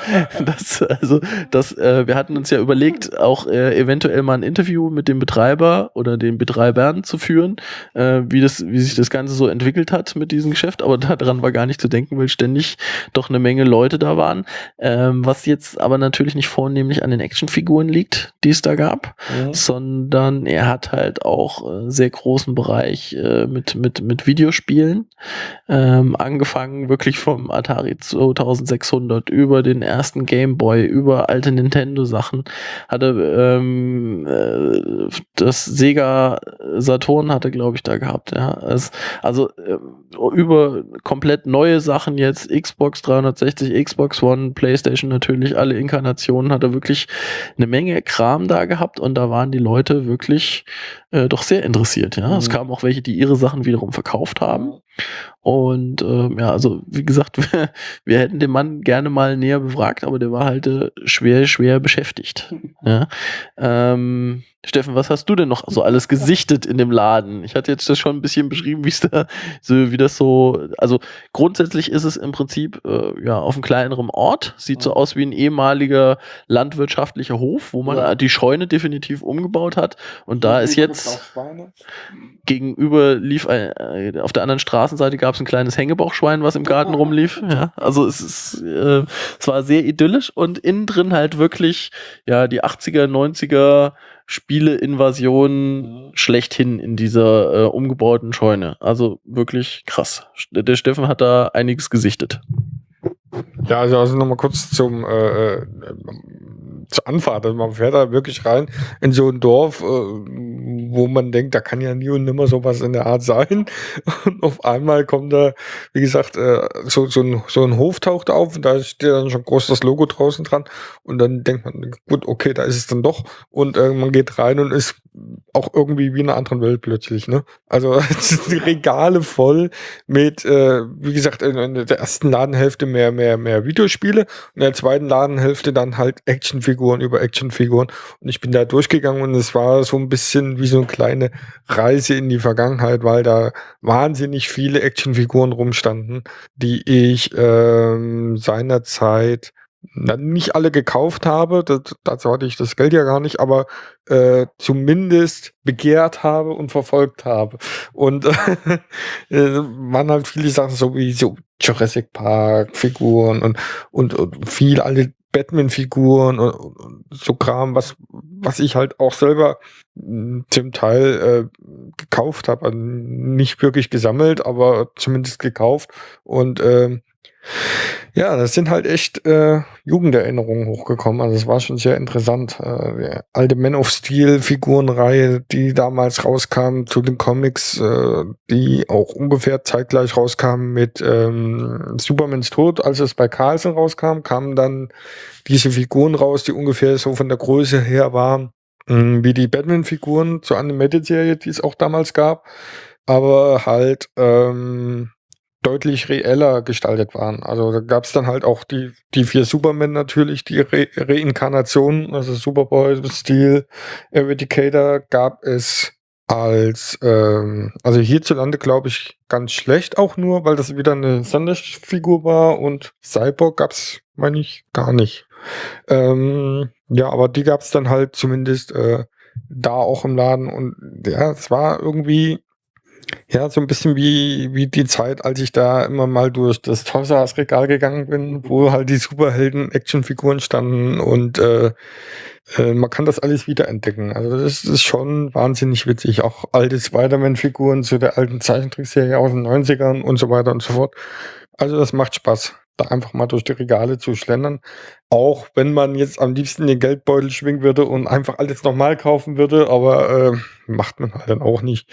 das also das, äh, wir hatten uns ja überlegt, auch äh, eventuell mal ein Interview mit dem Betreiber oder den Betreibern zu führen, äh, wie das, wie sich das Ganze so entwickelt hat mit diesem Geschäft. Aber daran war gar nicht zu denken, weil ständig doch eine Menge Leute da waren. Ähm, was jetzt aber natürlich nicht vornehmlich an den Actionfiguren liegt, die es da gab, sondern er hat halt auch äh, sehr großen Bereich äh, mit, mit, mit Videospielen. Ähm, angefangen wirklich vom Atari 2600 über den ersten Game Boy, über alte Nintendo-Sachen. Hatte ähm, äh, das Sega Saturn hatte, glaube ich, da gehabt. Ja. Es, also äh, über komplett neue Sachen jetzt, Xbox 360, Xbox One, PlayStation natürlich, alle Inkarnationen, hat er wirklich eine Menge Kram da gehabt und da waren die Leute wirklich äh, doch sehr interessiert. Ja, es Mhm. kamen auch welche, die ihre Sachen wiederum verkauft haben. Und ähm, ja, also wie gesagt, wir, wir hätten den Mann gerne mal näher befragt, aber der war halt äh, schwer, schwer beschäftigt. Ja. Ähm, Steffen, was hast du denn noch so alles gesichtet in dem Laden? Ich hatte jetzt das schon ein bisschen beschrieben, wie es da so, wie das so, also grundsätzlich ist es im Prinzip äh, ja auf einem kleineren Ort, sieht so aus wie ein ehemaliger landwirtschaftlicher Hof, wo man Ja. die Scheune definitiv umgebaut hat. Und da ist jetzt gegenüber lief ein, äh, auf der anderen Straßenseite gab es ein kleines Hängebauchschwein, was im Garten rumlief. Ja, also es ist, äh, es war sehr idyllisch und innen drin halt wirklich ja die 80er, 90er Spiele-Invasion schlechthin in dieser äh, umgebauten Scheune. Also wirklich krass. Der Steffen hat da einiges gesichtet. Ja, also, also nochmal kurz zum äh, äh, zur Anfahrt. Also man fährt da wirklich rein in so ein Dorf, äh, wo man denkt, da kann ja nie und nimmer sowas in der Art sein. Und auf einmal kommt da, wie gesagt, äh, so, so, ein, so ein Hof taucht auf und da steht dann schon groß das Logo draußen dran. Und dann denkt man, gut, okay, da ist es dann doch. Und äh, man geht rein und ist auch irgendwie wie in einer anderen Welt plötzlich. Ne? Also die Regale voll mit, äh, wie gesagt, in, in der ersten Ladenhälfte mehr, mehr, mehr Videospiele und in der zweiten Ladenhälfte dann halt Actionfiguren über Actionfiguren. Und ich bin da durchgegangen und es war so ein bisschen wie so eine kleine Reise in die Vergangenheit, weil da wahnsinnig viele Actionfiguren rumstanden, die ich ähm, seinerzeit nicht alle gekauft habe, das, dazu hatte ich das Geld ja gar nicht, aber äh, zumindest begehrt habe und verfolgt habe. Und äh, waren halt viele Sachen so wie so Jurassic Park Figuren und, und, und viel alte Batman-Figuren und, und so Kram, was, was ich halt auch selber mh, zum Teil äh, gekauft habe. Also nicht wirklich gesammelt, aber zumindest gekauft. Und ähm, ja, das sind halt echt äh, Jugenderinnerungen hochgekommen. Also es war schon sehr interessant. Äh, die alte Man of Steel Figurenreihe, die damals rauskam zu den Comics, äh, die auch ungefähr zeitgleich rauskamen mit ähm, Supermans Tod, als es bei Carlsen rauskam, kamen dann diese Figuren raus, die ungefähr so von der Größe her waren, mh, wie die Batman-Figuren zur Animated-Serie, die es auch damals gab, aber halt ähm, deutlich reeller gestaltet waren. Also da gab es dann halt auch die, die vier Supermen natürlich, die Re Reinkarnationen, also Superboy, Steel, Eradicator gab es als, ähm, also hierzulande glaube ich ganz schlecht auch nur, weil das wieder eine Sonderfigur war und Cyborg gab's, meine ich, gar nicht. Ähm, ja, aber die gab's dann halt zumindest äh, da auch im Laden und ja, es war irgendwie ja, so ein bisschen wie, wie die Zeit, als ich da immer mal durch das Toys Regal gegangen bin, wo halt die Superhelden-Actionfiguren standen und äh, äh, man kann das alles wiederentdecken. Also das ist schon wahnsinnig witzig. Auch alte Spider-Man-Figuren zu der alten Zeichentrickserie aus den 90ern und so weiter und so fort. Also das macht Spaß. Da einfach mal durch die Regale zu schlendern. Auch wenn man jetzt am liebsten den Geldbeutel schwingen würde und einfach alles nochmal kaufen würde, aber äh, macht man halt dann auch nicht.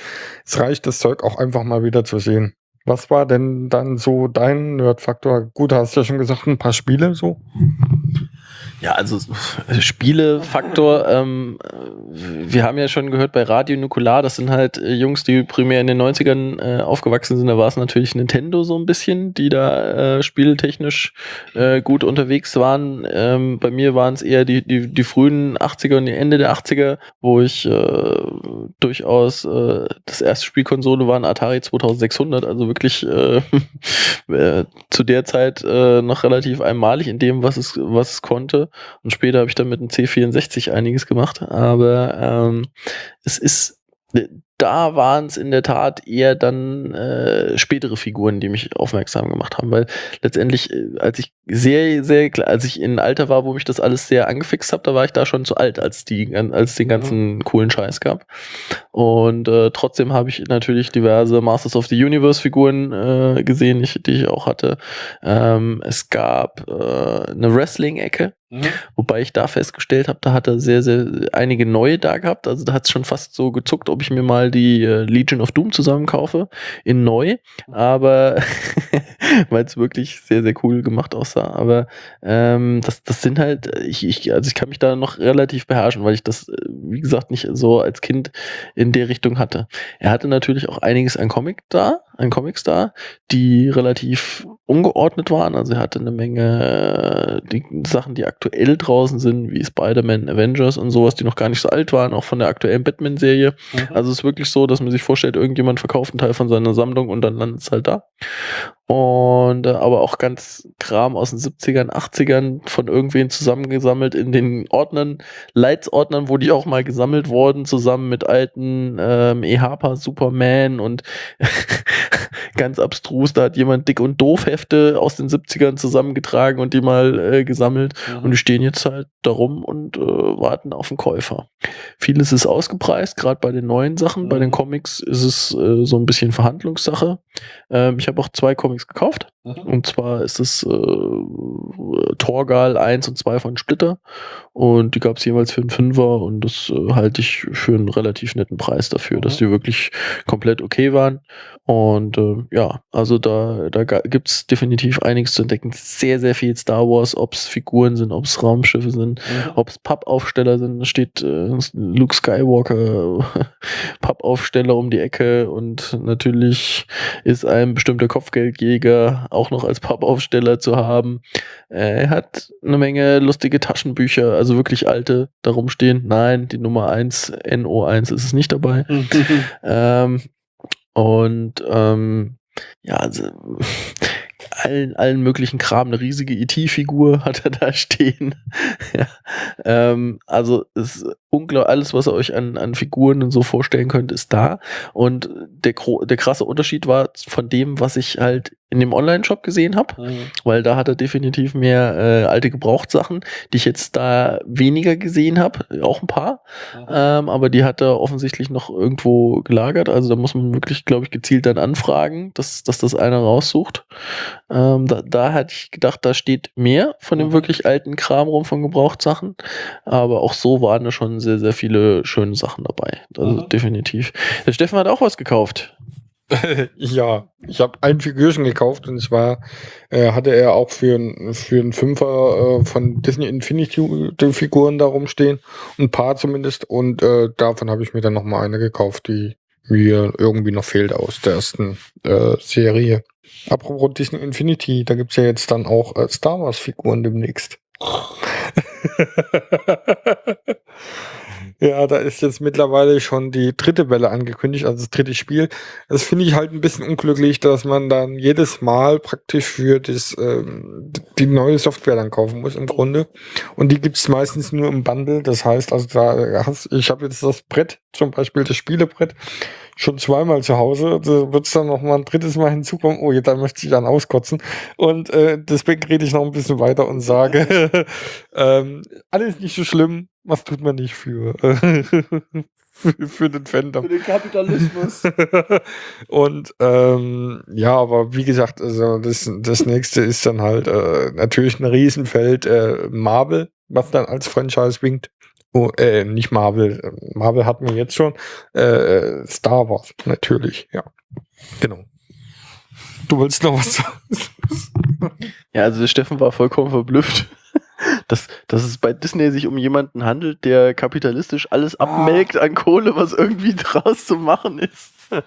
Es reicht, das Zeug auch einfach mal wieder zu sehen. Was war denn dann so dein Nerd-Faktor? Gut, hast du ja schon gesagt, ein paar Spiele so. Ja, also Spielefaktor, ähm, wir haben ja schon gehört bei Radio Nukular, das sind halt äh, Jungs, die primär in den 90ern äh, aufgewachsen sind. Da war es natürlich Nintendo so ein bisschen, die da äh, spieltechnisch äh, gut unterwegs waren. Ähm, bei mir waren es eher die, die, die frühen 80er und die Ende der 80er, wo ich äh, durchaus äh, das erste Spielkonsole war ein Atari 2600, also wirklich äh, äh, zu der Zeit äh, noch relativ einmalig in dem, was es, was es konnte. Und später habe ich dann mit dem C64 einiges gemacht. Aber ähm, es ist da waren es in der Tat eher dann äh, spätere Figuren, die mich aufmerksam gemacht haben, weil letztendlich, äh, als ich sehr, sehr, als ich in Alter war, wo mich das alles sehr angefixt habe, da war ich da schon zu alt, als die, als den ganzen mhm. coolen Scheiß gab. Und äh, trotzdem habe ich natürlich diverse Masters of the Universe Figuren äh, gesehen, ich, die ich auch hatte. Ähm, es gab äh, eine Wrestling-Ecke, mhm. Wobei ich da festgestellt habe, da hat er sehr, sehr einige neue da gehabt. Also da hat es schon fast so gezuckt, ob ich mir mal die äh, Legion of Doom zusammenkaufe in neu, aber weil es wirklich sehr, sehr cool gemacht aussah. Aber ähm, das, das sind halt, ich, ich, also ich kann mich da noch relativ beherrschen, weil ich das, äh, wie gesagt, nicht so als Kind in der Richtung hatte. Er hatte natürlich auch einiges an Comic da, an Comics da, die relativ ungeordnet waren. Also er hatte eine Menge äh, die Sachen, die aktuell draußen sind, wie Spider-Man, Avengers und sowas, die noch gar nicht so alt waren, auch von der aktuellen Batman-Serie. Mhm. Also es ist wirklich so, dass man sich vorstellt, irgendjemand verkauft einen Teil von seiner Sammlung und dann landet es halt da. Und äh, aber auch ganz Kram aus den 70ern, 80ern von irgendwen zusammengesammelt in den Ordnern, Leitsordnern, wo die auch mal gesammelt wurden, zusammen mit alten ähm, EHPA Superman und ganz abstrus, da hat jemand Dick und Doof Hefte aus den 70ern zusammengetragen und die mal äh, gesammelt. Mhm. Und die stehen jetzt halt darum und äh, warten auf den Käufer. Vieles ist ausgepreist, gerade bei den neuen Sachen. Mhm. Bei den mhm. Comics ist es äh, so ein bisschen Verhandlungssache. Ähm, ich habe auch zwei Comics Comics gekauft. Mhm. Und zwar ist es äh, Torgal 1 und 2 von Splitter. Und die gab es jeweils für einen Fünfer und das äh, halte ich für einen relativ netten Preis dafür, mhm. dass die wirklich komplett okay waren. Und äh, ja, also da, da gibt es definitiv einiges zu entdecken. Sehr, sehr viel Star Wars, ob es Figuren sind, ob es Raumschiffe sind, mhm. ob es Pappaufsteller sind. Da steht äh, Luke Skywalker, Pappaufsteller um die Ecke und natürlich ist ein bestimmter Kopfgeldjäger auch noch als Pappaufsteller zu haben. Er hat eine Menge lustige Taschenbücher, also wirklich alte, darum stehen. Nein, die Nummer 1, NO1 ist es nicht dabei. ähm, und ähm, ja, also allen, allen möglichen Kram, eine riesige IT-Figur hat er da stehen. ja. ähm, also ist unglaublich, alles, was ihr euch an, an Figuren und so vorstellen könnt, ist da. Und der, der krasse Unterschied war von dem, was ich halt in dem Online-Shop gesehen habe, mhm. weil da hat er definitiv mehr äh, alte Gebrauchtsachen, die ich jetzt da weniger gesehen habe, auch ein paar, mhm. ähm, aber die hat er offensichtlich noch irgendwo gelagert, also da muss man wirklich, glaube ich, gezielt dann anfragen, dass, dass das einer raussucht. Ähm, da, da hatte ich gedacht, da steht mehr von dem mhm. wirklich alten Kram rum von Gebrauchtsachen, aber auch so waren da schon sehr, sehr viele schöne Sachen dabei, also definitiv. Der Steffen hat auch was gekauft. ja, ich habe ein Figürchen gekauft und zwar äh, hatte er auch für, für einen Fünfer äh, von Disney Infinity Figuren da rumstehen. Ein paar zumindest. Und äh, davon habe ich mir dann nochmal eine gekauft, die mir irgendwie noch fehlt aus der ersten äh, Serie. Apropos Disney Infinity, da gibt's ja jetzt dann auch äh, Star Wars Figuren demnächst. Ja, da ist jetzt mittlerweile schon die dritte Welle angekündigt, also das dritte Spiel. Das finde ich halt ein bisschen unglücklich, dass man dann jedes Mal praktisch für das, ähm, die neue Software dann kaufen muss im Grunde. Und die gibt's meistens nur im Bundle. Das heißt, also da hast, ich habe jetzt das Brett, zum Beispiel das Spielebrett, schon zweimal zu Hause. Da wird es dann noch mal ein drittes Mal hinzukommen. Oh, da möchte ich dann auskotzen. Und äh, deswegen rede ich noch ein bisschen weiter und sage, ähm, alles nicht so schlimm. Was tut man nicht für? für, für den Fandom. den Kapitalismus. und ähm, ja, aber wie gesagt, also das, das nächste ist dann halt äh, natürlich ein Riesenfeld äh, Marvel, was dann als Franchise winkt. Oh, äh, nicht Marvel. Marvel hatten wir jetzt schon. Äh, Star Wars, natürlich, ja. Genau. Du willst noch was sagen? Ja, also der Steffen war vollkommen verblüfft, dass, dass es bei Disney sich um jemanden handelt, der kapitalistisch alles abmelkt an Kohle, was irgendwie draus zu machen ist.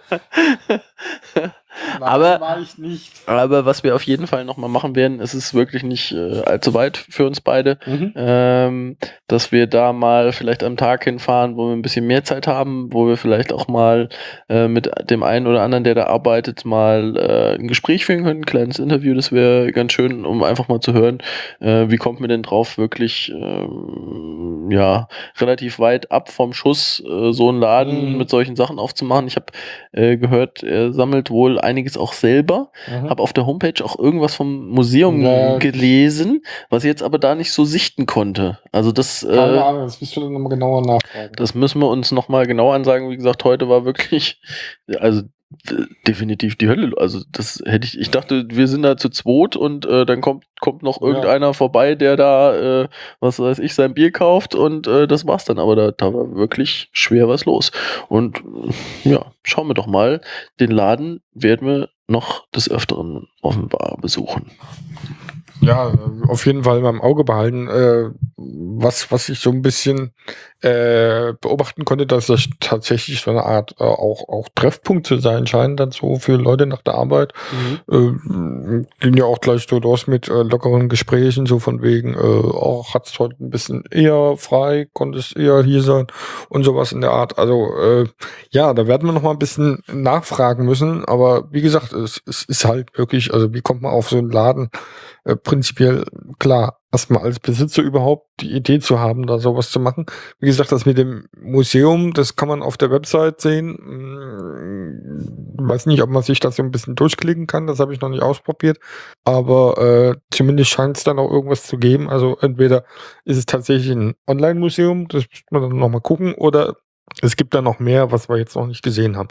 Aber- war ich nicht. Aber was wir auf jeden Fall nochmal machen werden, es ist wirklich nicht äh, allzu weit für uns beide, Mhm. ähm, dass wir da mal vielleicht am Tag hinfahren, wo wir ein bisschen mehr Zeit haben, wo wir vielleicht auch mal äh, mit dem einen oder anderen, der da arbeitet, mal äh, ein Gespräch führen können, ein kleines Interview, das wäre ganz schön, um einfach mal zu hören, äh, wie kommt mir denn drauf, wirklich ähm, ja relativ weit ab vom Schuss äh, so einen Laden Mhm. mit solchen Sachen aufzumachen. Ich habe äh, gehört, er sammelt wohl einiges auch selber. Mhm. Habe auf der Homepage auch irgendwas vom Museum Ja. gelesen, was ich jetzt aber da nicht so sichten konnte. Also das, Keine äh, Ahnung, das du dann nochmal genauer nachfragen. das müssen wir uns nochmal genau ansagen. Wie gesagt, heute war wirklich, also definitiv die Hölle. Also das hätte ich, ich dachte, wir sind da zu zweit und äh, dann kommt, kommt noch Ja. irgendeiner vorbei, der da, äh, was weiß ich, sein Bier kauft und äh, das war's dann. Aber da, da war wirklich schwer was los. Und ja, schauen wir doch mal. Den Laden werden wir noch des Öfteren offenbar besuchen. Ja, auf jeden Fall beim Auge behalten. Äh, was, was ich so ein bisschen äh, beobachten konnte, dass das tatsächlich so eine Art äh, auch, auch Treffpunkt zu sein scheint, dann so für Leute nach der Arbeit. Äh, ging ja auch gleich so los mit äh, lockeren Gesprächen, so von wegen, äh, auch hat's heute ein bisschen eher frei, konnte es eher hier sein und sowas in der Art. Also ja, da werden wir noch mal ein bisschen nachfragen müssen, aber wie gesagt, es, es ist halt wirklich, also wie kommt man auf so einen Laden? Prinzipiell klar, erstmal als Besitzer überhaupt die Idee zu haben, da sowas zu machen. Wie gesagt, das mit dem Museum, das kann man auf der Website sehen. Hm, weiß nicht, ob man sich das so ein bisschen durchklicken kann, das habe ich noch nicht ausprobiert. Aber äh, zumindest scheint es dann auch irgendwas zu geben. Also entweder ist es tatsächlich ein Online-Museum, das muss man dann nochmal gucken, oder es gibt da noch mehr, was wir jetzt noch nicht gesehen haben.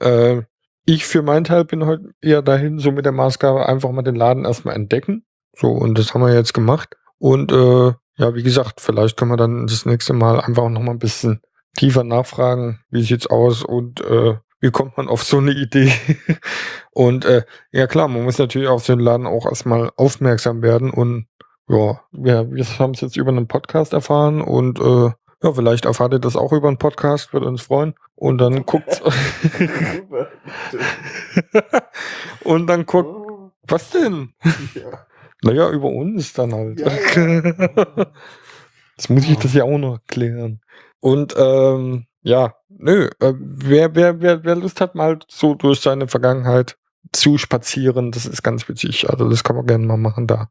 Äh, ich für meinen Teil bin heute eher dahin, so mit der Maßgabe, einfach mal den Laden erstmal entdecken. So, und das haben wir jetzt gemacht. Und äh, ja, wie gesagt, vielleicht können wir dann das nächste Mal einfach noch mal ein bisschen tiefer nachfragen, wie sieht's aus und äh, wie kommt man auf so eine Idee? und äh, ja klar, man muss natürlich auf den Laden auch erstmal aufmerksam werden und ja, wir, wir haben es jetzt über einen Podcast erfahren und äh, ja, vielleicht erfahrt ihr das auch über einen Podcast, würde uns freuen. Und dann guckt und dann guckt, was denn? Naja, über uns dann halt. Jetzt muss ich das ja auch noch klären. Und ähm, ja, nö, äh, wer, wer, wer, wer Lust hat, mal so durch seine Vergangenheit zu spazieren, das ist ganz witzig. Also das kann man gerne mal machen da.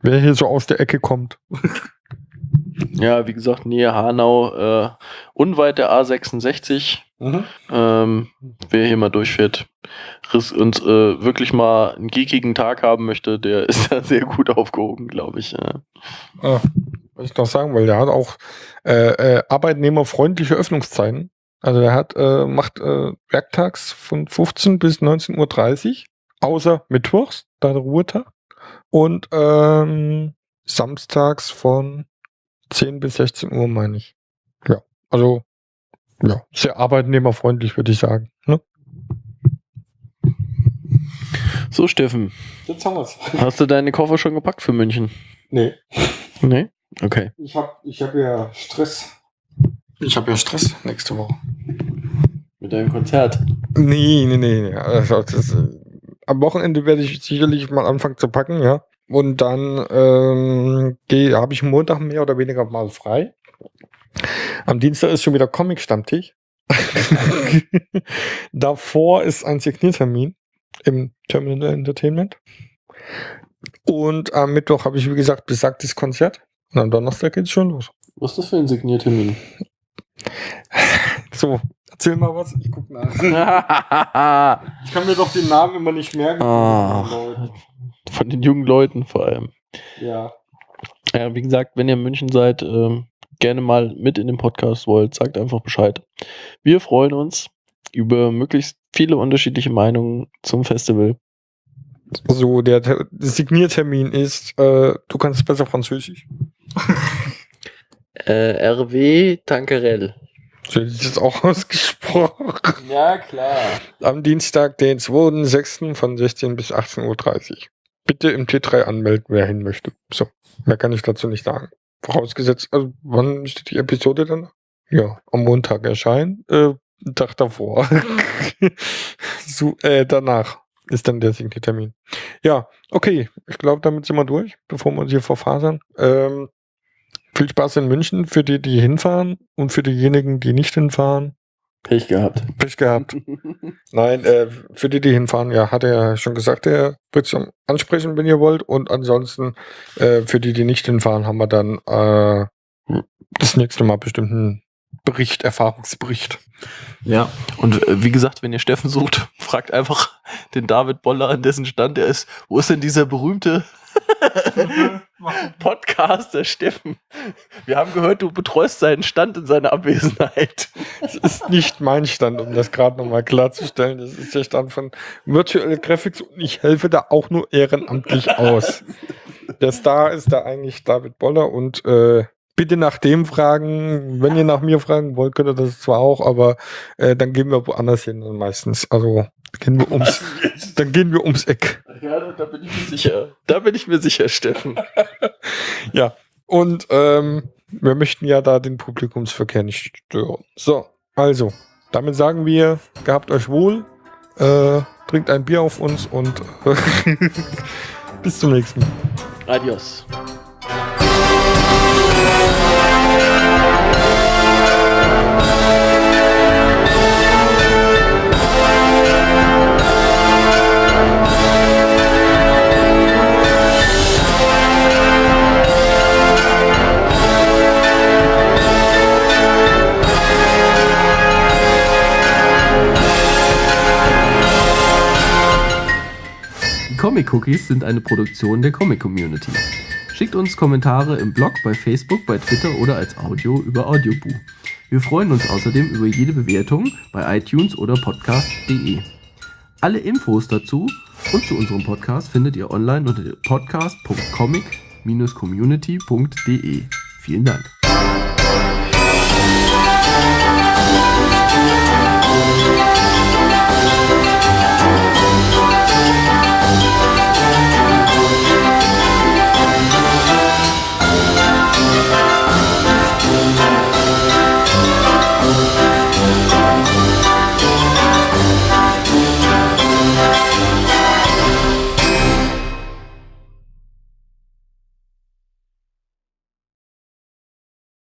Wer hier so aus der Ecke kommt. Ja, wie gesagt, Nähe Hanau, äh, unweit der A66. Ähm, wer hier mal durchfährt und äh, wirklich mal einen geekigen Tag haben möchte, der ist da sehr gut aufgehoben, glaube ich. Ja. Ah, was ich noch sagen will, der hat auch äh, äh, arbeitnehmerfreundliche Öffnungszeiten. Also der hat, äh, macht äh, werktags von 15 bis 19.30 Uhr, außer mittwochs, da der Ruhetag. Und ähm, samstags von 10 bis 16 Uhr, meine ich. Ja, also ja, sehr arbeitnehmerfreundlich, würde ich sagen. Ne? So, Steffen, Jetzt haben wir's. hast du deine Koffer schon gepackt für München? Nee, Nee? Okay. ich habe ich hab ja Stress. Ich habe ja Stress nächste Woche. Mit deinem Konzert. Nee, nee, nee. Also das, äh, am Wochenende werde ich sicherlich mal anfangen zu packen, ja. Und dann ähm, habe ich Montag mehr oder weniger mal frei. Am Dienstag ist schon wieder Comic-Stammtisch. Davor ist ein Signiertermin im Terminal Entertainment. Und am Mittwoch habe ich, wie gesagt, besagtes Konzert. Und am Donnerstag geht's schon los. Was ist das für ein Signiertermin? So, erzähl mal was. Ich guck nach. Ich kann mir doch den Namen immer nicht merken. Ah. Von den jungen Leuten vor allem. Ja. Ja, wie gesagt, wenn ihr in München seid, ähm, gerne mal mit in den Podcast wollt, sagt einfach Bescheid. Wir freuen uns über möglichst viele unterschiedliche Meinungen zum Festival. So, der Ter- Signiertermin ist, äh, du kannst besser Französisch. Äh, RW Tankerell. So ist es auch ausgesprochen. Ja, klar. Am Dienstag, den 2.6. von 16 bis 18.30 Uhr. Bitte im T3 anmelden, wer hin möchte. So, mehr kann ich dazu nicht sagen. Vorausgesetzt, also wann müsste die Episode dann? Ja, am Montag erscheinen. Äh, Tag davor. so, äh, danach ist dann der Signiertermin. Ja, okay. Ich glaube, damit sind wir durch, bevor wir uns hier verfasern. Ähm, viel Spaß in München für die, die hinfahren und für diejenigen, die nicht hinfahren. Pech gehabt. Pech gehabt. Nein, äh, für die, die hinfahren, ja, hat er ja schon gesagt, er wird zum ansprechen, wenn ihr wollt. Und ansonsten, äh, für die, die nicht hinfahren, haben wir dann äh, das nächste Mal bestimmt einen Bericht, Erfahrungsbericht. Ja, und äh, wie gesagt, wenn ihr Steffen sucht, fragt einfach den David Boller, an dessen Stand er ist. Wo ist denn dieser berühmte Podcaster Steffen? Wir haben gehört, du betreust seinen Stand in seiner Abwesenheit. Das ist nicht mein Stand, um das gerade nochmal klarzustellen. Das ist der Stand von Virtual Graphics und ich helfe da auch nur ehrenamtlich aus. Der Star ist da eigentlich David Boller und äh, bitte nach dem fragen. Wenn ihr nach mir fragen wollt, könnt ihr das zwar auch, aber äh, dann gehen wir woanders hin meistens. Also gehen wir ums, dann gehen wir ums Eck. Ja, da bin ich mir sicher. Da bin ich mir sicher, Steffen. Ja. Und ähm, wir möchten ja da den Publikumsverkehr nicht stören. So, also, damit sagen wir, gehabt euch wohl, äh, trinkt ein Bier auf uns und äh, bis zum nächsten Mal. Adios. Comic Cookies sind eine Produktion der Comic Community. Schickt uns Kommentare im Blog, bei Facebook, bei Twitter oder als Audio über Audioboo. Wir freuen uns außerdem über jede Bewertung bei iTunes oder podcast.de. Alle Infos dazu und zu unserem Podcast findet ihr online unter podcast.comic-community.de. Vielen Dank. Thank